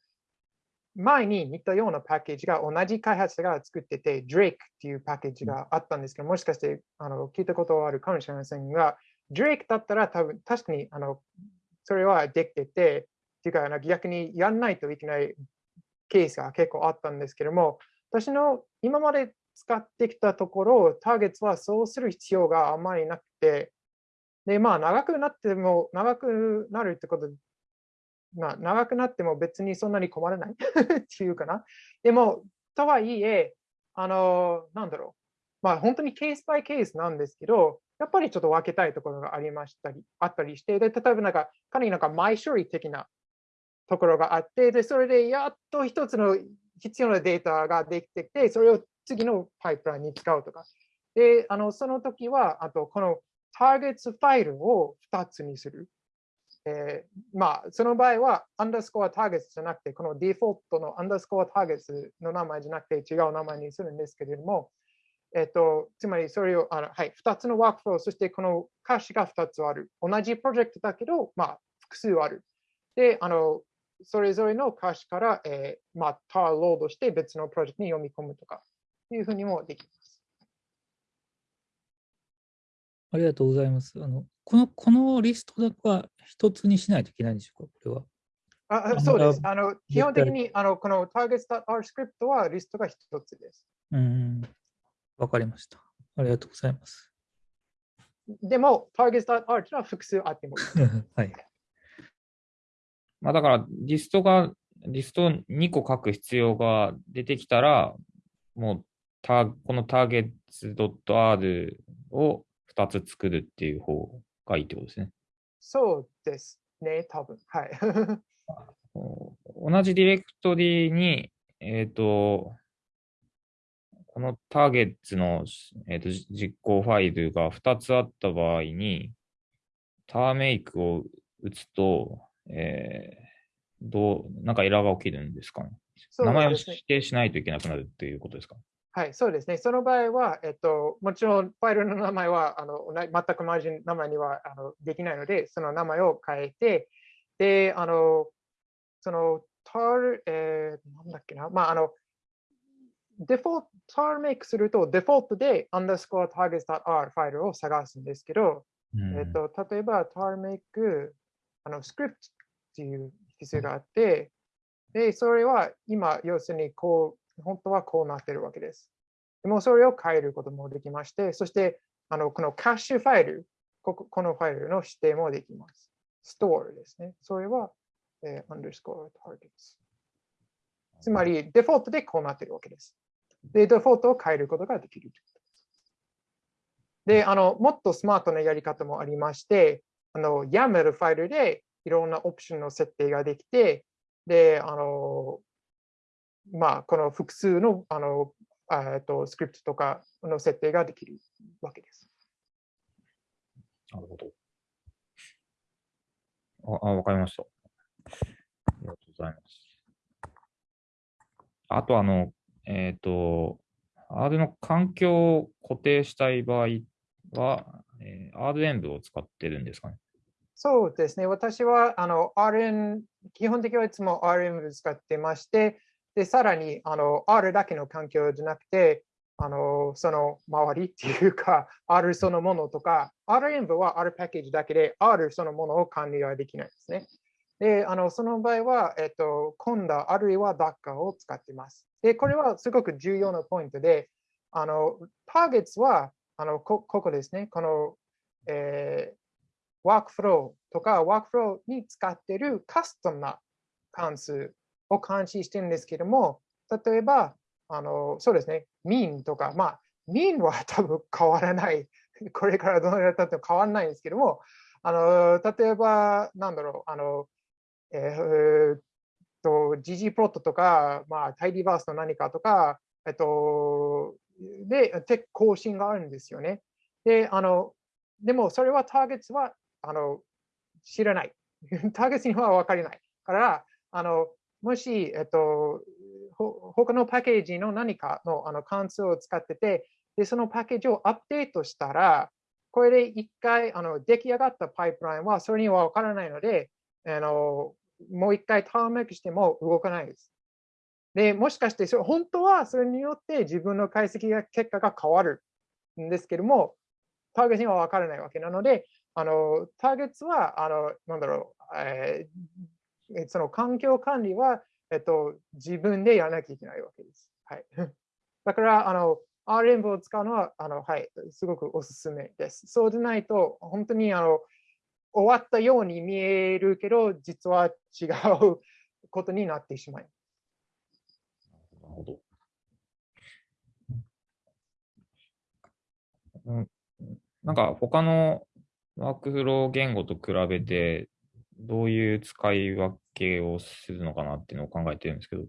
前に似たようなパッケージが同じ開発者が作ってて、Drake っていうパッケージがあったんですけど、もしかしてあの聞いたことはあるかもしれませんが、Drake だったら多分確かにあのそれはできてて、っていうか逆にやらないといけないケースが結構あったんですけども、私の今まで使ってきたところ、ターゲットはそうする必要があまりなくて、で、まあ長くなっても、長くなるってことまあ長くなっても別にそんなに困らない っていうかな。でも、とはいえ、あの、なんだろう。まあ本当にケースバイケースなんですけど、やっぱりちょっと分けたいところがありましたり、あったりして、で、例えばなんか、かなりなんか前処理的なところがあって、で、それでやっと一つの必要なデータができてきて、それを次のパイプラインに使うとか。で、あのその時は、あとこのターゲットファイルを2つにする。えー、まあ、その場合は、アンダースコアターゲットじゃなくて、このデフォルトのアンダースコアターゲットの名前じゃなくて違う名前にするんですけれども、えっ、ー、と、つまりそれを、あのはい、2つのワークフロー、そしてこの歌詞が2つある。同じプロジェクトだけど、まあ、複数ある。で、あの、それぞれの歌詞から、えー、まあ、ターロードして別のプロジェクトに読み込むとか、いうふうにもできます。ありがとうございます。あのこのこのリストだけは一つにしないといけないんでしょうか、これは。あそうです。あの基本的にあのこの targets.r スクリプトはリストが一つです。うん。わかりました。ありがとうございます。でも、のは複数あってもいい。はい。まあだから、リストが、リスト2個書く必要が出てきたら、もうタこの targets.r を2つ作るっていう方がいいってことですね。そうですね、多分はい。同じディレクトリに、えっ、ー、と、このターゲットの、えーと、実行ファイルが2つあった場合に、ターメイクを打つと、えー、どう、なんかエラーが起きるんですかね？ね名前を指定しないといけなくなるっていうことですか？はい、そうですね。その場合は、えっと、もちろんファイルの名前はあの全く同じ名前にはあのできないので、その名前を変えて、で、あの、その、ター、えー、なんだっけな、まあ、あの、デフォルト、ターメイクすると、デフォルトで underscore targets.r ファイルを探すんですけど、うん、えっと、例えば、ターメイク、あの、スクリプトっていう必要があって、で、それは今、要するにこう、本当はこうなっているわけです。でもそれを変えることもできまして、そしてあのこのカッシュファイル、ここのファイルの指定もできます。ストールですね。それは、えー、underscore targets。つまり、デフォルトでこうなっているわけです。で、デフォルトを変えることができるで、あの、もっとスマートなやり方もありまして、あの、YAML ファイルでいろんなオプションの設定ができて、で、あの、まあ、この複数のあのえっとスクリプトとかの設定ができるわけです。なるほど。あ、わかりました。ありがとうございます。あと、あの、えっ、ー、と、R の環境を固定したい場合は、えー、R 演舞を使ってるんですかね？そうですね。私はあの RN、基本的にはいつも RM を使ってまして、で、さらに、あの、R だけの環境じゃなくて、あの、その周りっていうか、R そのものとか、R 演舞は R パッケージだけで、R そのものを管理はできないですね。で、あの、その場合は、えっと、今度あるいは Docker を使ってます。で、これはすごく重要なポイントで、あの、ターゲットは、あの、こここですね、この、えー、ワークフローとか、ワークフローに使っているカスタムな関数を監視してるんですけども、例えば、あのそうですね、ミーンとか、まあ、ミーンは多分変わらない、これからどのぐらい経っても変わらないんですけども、あの例えば、なんだろう、あの、えー、と、GG プロットとか、まあ、タイディバースの何かとか、えっと、で、テ更新があるんですよね。で、あの、でもそれはターゲットは、あの、知らない。ターゲットには分かりない。から、あの、もし、えっと、他のパッケージの何かのあの関数を使ってて、で、そのパッケージをアップデートしたら、これで一回あの出来上がったパイプラインはそれには分からないので、あのもう一回ターンメイクしても動かないです。で、もしかしてそれ本当はそれによって自分の解析結果が変わるんですけども、ターゲットには分からないわけなので、あの、ターゲットは、あの、なんだろう、えー、その環境管理は、えっと、自分でやらなきゃいけないわけです。はい。だから、あの、R 連舞を使うのは、あの、はい、すごくおすすめです。そうでないと、本当に、あの、終わったように見えるけど、実は違うことになってしまいます。なるほど。うん、なんか他のワークフロー言語と比べて、どういう使い分けをするのかなっていうのを考えてるんですけど、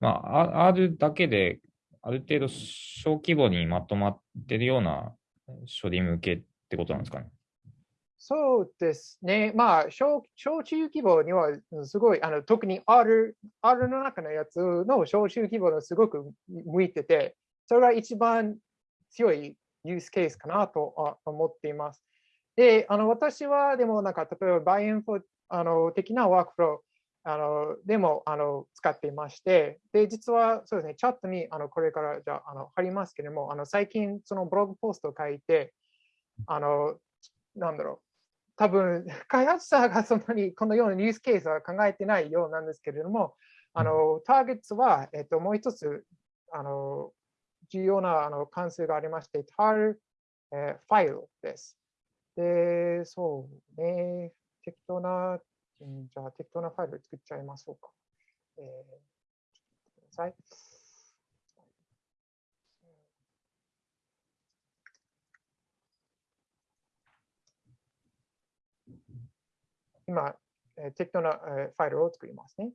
まあ、R だけである程度小規模にまとまってるような処理向けってことなんですかね。そうですね。まあ、小小中規模にはすごい、あの特に R, R の中のやつの小中規模のすごく向いてて、それが一番強いユースケースかなと思っています。で、あの私はでもなんか、例えばバイエンフォあの的なワークフローあのでもあの使っていまして、で、実はそうですね、チャットにあのこれからじゃあの貼りますけれども、あの最近そのブログポストを書いて、あの、なんだろう、多分開発者がそんなにこのようなニュースケースは考えてないようなんですけれども、あのターゲットは、えっと、もう一つあの重要なあの関数がありまして、tar、えー、ファイルです。で、そうね、適当な、じゃあ適当なファイル作っちゃいましょうか。えー、ちょっと待ってください。今、え適当な、えファイルを作りますね。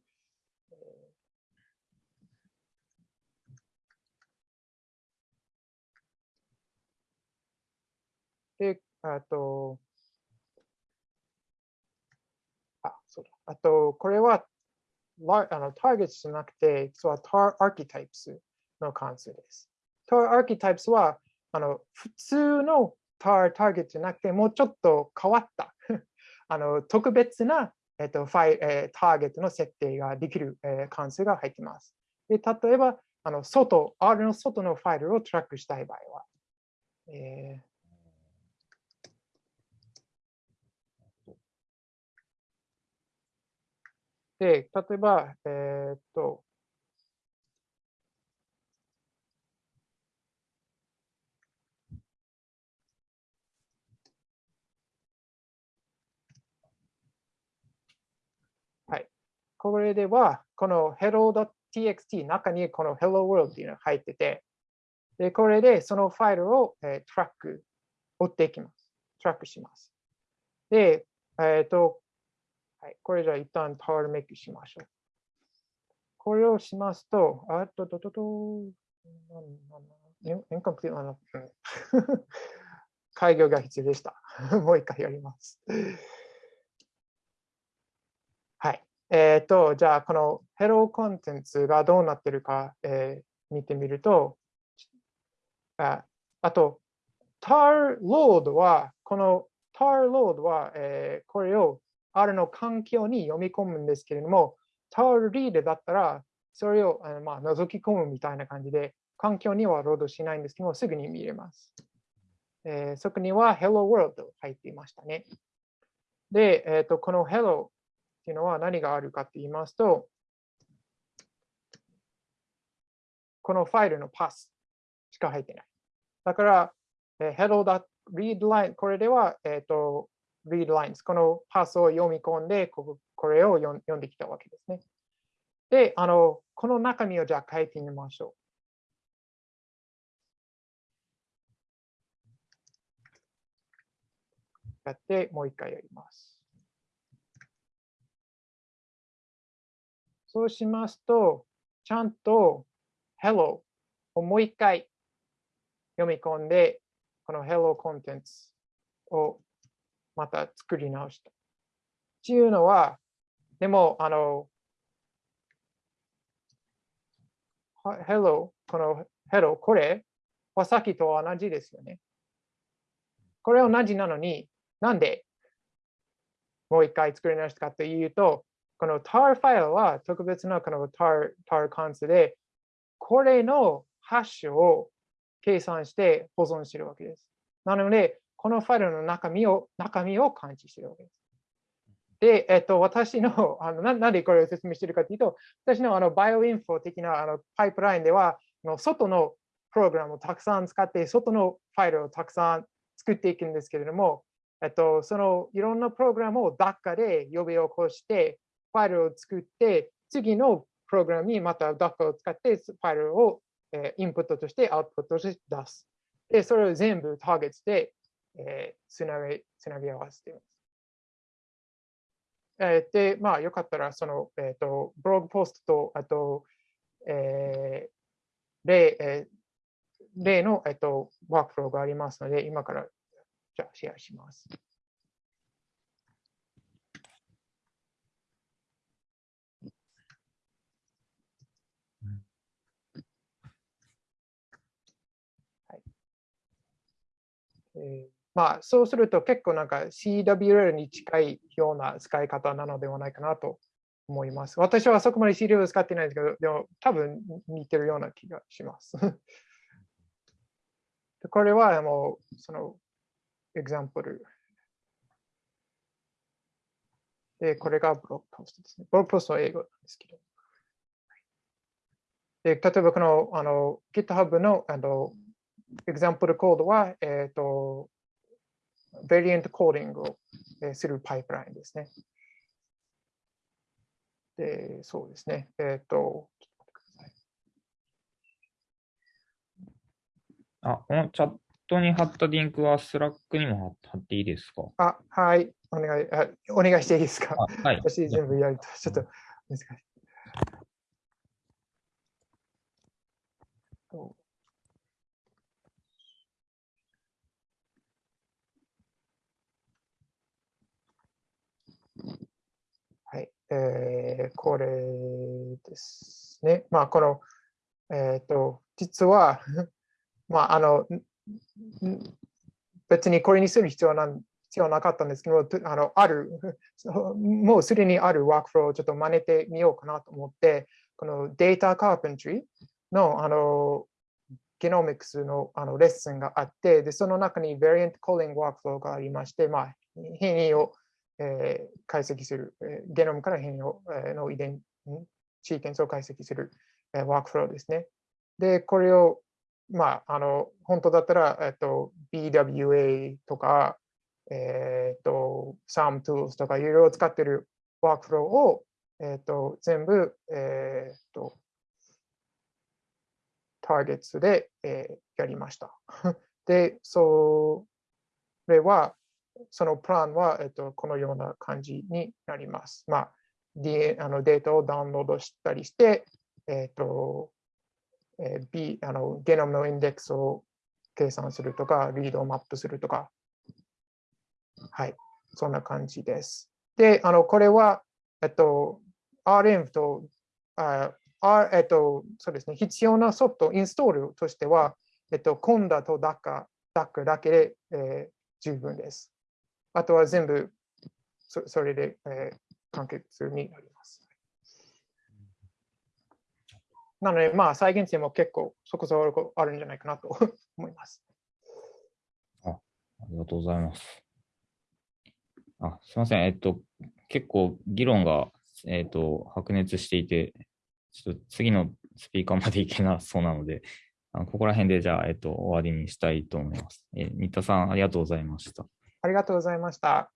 で、あと、あ、そうだ。あと、これは、あのターゲットじゃなくて、実は tar archetypes の関数です。tar archetypes は、あの普通の tar ターゲットじゃなくて、もうちょっと変わったあの特別な、えっとファイえー、ターゲットの設定ができる、えー、関数が入っています。で例えば、あの外、R の外のファイルをトラックしたい場合は、えーで、例えば、えー、っと、これでは、この hello.txt 中にこの hello world っていうのが入ってて、で、これでそのファイルを、えー、トラック、追っていきます。トラックします。で、えっ、ー、と、はい、これじゃあ一旦タワーメイクしましょう。これをしますと、あっとととと、インコンプリートな 開業が必要でした。もう一回やります。えっ、ー、と、じゃあ、この Hello コンテンツがどうなってるか、えー、見てみると、ああと、tar load は、この tar load は、えー、これを R の環境に読み込むんですけれども、tar read だったら、それをあの、まあ、覗き込むみたいな感じで、環境にはロードしないんですけども、すぐに見れます。えー、そこには Hello World 入っていましたね。で、えーとこの Hello っていうのは何があるかって言いますと、このファイルのパスしか入ってない。だから、えー、hello.readline、これでは、えっ、ー、と、readlines、このパスを読み込んで、ここれを読んできたわけですね。で、あの、この中身をじゃあ書いてみましょう。やって、もう一回やります。そうしますと、ちゃんと Hello をもう一回読み込んで、この Hello コンテンツをまた作り直した。っていうのは、でも、あの、Hello、この Hello、これはさっきと同じですよね。これ同じなのに、なんでもう一回作り直したかというと、この tar ファイルは特別なこの tar, tar 関数で、これのハッシュを計算して保存しているわけです。なので、このファイルの中身を中身を感知しているわけです。で、えっと、私の、あのななんでこれを説明しているかというと、私のあのバイオインフォ的なあのパイプラインでは、の外のプログラムをたくさん使って、外のファイルをたくさん作っていくんですけれども、えっと、そのいろんなプログラムを Docker で呼び起こして、ファイルを作って、次のプログラムにまた Docker を使ってファイルをインプットとしてアウトプットとして出す。で、それを全部ターゲットで、え、つなげつなぎ合わせています。え、で、まあ、よかったら、その、えっ、ー、と、ブログポストと、あと、えー、例、えー、例の、えっ、ー、と、ワークフローがありますので、今から、じゃあ、シェアします。えー、まあ、そうすると結構なんか CWL に近いような使い方なのではないかなと思います。私はそこまで CWL 使ってないんですけど、でも多分似てるような気がします。これはもうそのエグザンプル。で、これがブログポストですね。ブログポストは英語なんですけど。で例えばこのあの GitHub のあの example コードは、えっ、ー、と、variant calling をするパイプラインですね。で、そうですね。えっ、ー、と、あ、このチャットに貼ったリンクはスラックにも貼っていいですか？あ、はい。お願い、あお願いしていいですか？はい。私全部やると、ちょっと難しい。えー、これですね。まあ、この、えっ、ー、と、実は、まあ、あの、別にこれにする必要なん必要なかったんですけど、あのある、もうすでにあるワークフローをちょっと真似てみようかなと思って、このデータカーペントリーのあのゲノミクスのあのレッスンがあって、でその中に Variant Calling ワークフローがありまして、まあ、変異をえー、解析する、えー、ゲノムから変異を、え、の遺伝、シーケンスを解析する、えー、ワークフローですね。で、これを、まあ、あの、本当だったら、えっと、BWA とか、えっと、SUMTools とかいろいろ使ってるワークフローを、えっと、全部、えっと、ターゲットで、えー、やりました。で、それは、そのプランは、えっと、このような感じになります。まあ、D、あのデータをダウンロードしたりして、えっと、えー、B、あのゲノムのインデックスを計算するとか、リードをマップするとか、はい、そんな感じです。で、あのこれは、えっと、RM と、あ R えっと、そうですね、必要なソフト、インストールとしては、えっと、コンダと DAC だけで、えー、十分です。あとは全部そそれで、えー、完結になります。なので、まあ、再現性も結構そこそこあるんじゃないかなと思います。あありがとうございます。あすみません、えっと、結構議論が、えっと、白熱していて、ちょっと次のスピーカーまでいけなそうなので、あのここら辺でじゃあ、えっと、終わりにしたいと思います。え新田さん、ありがとうございました。ありがとうございました。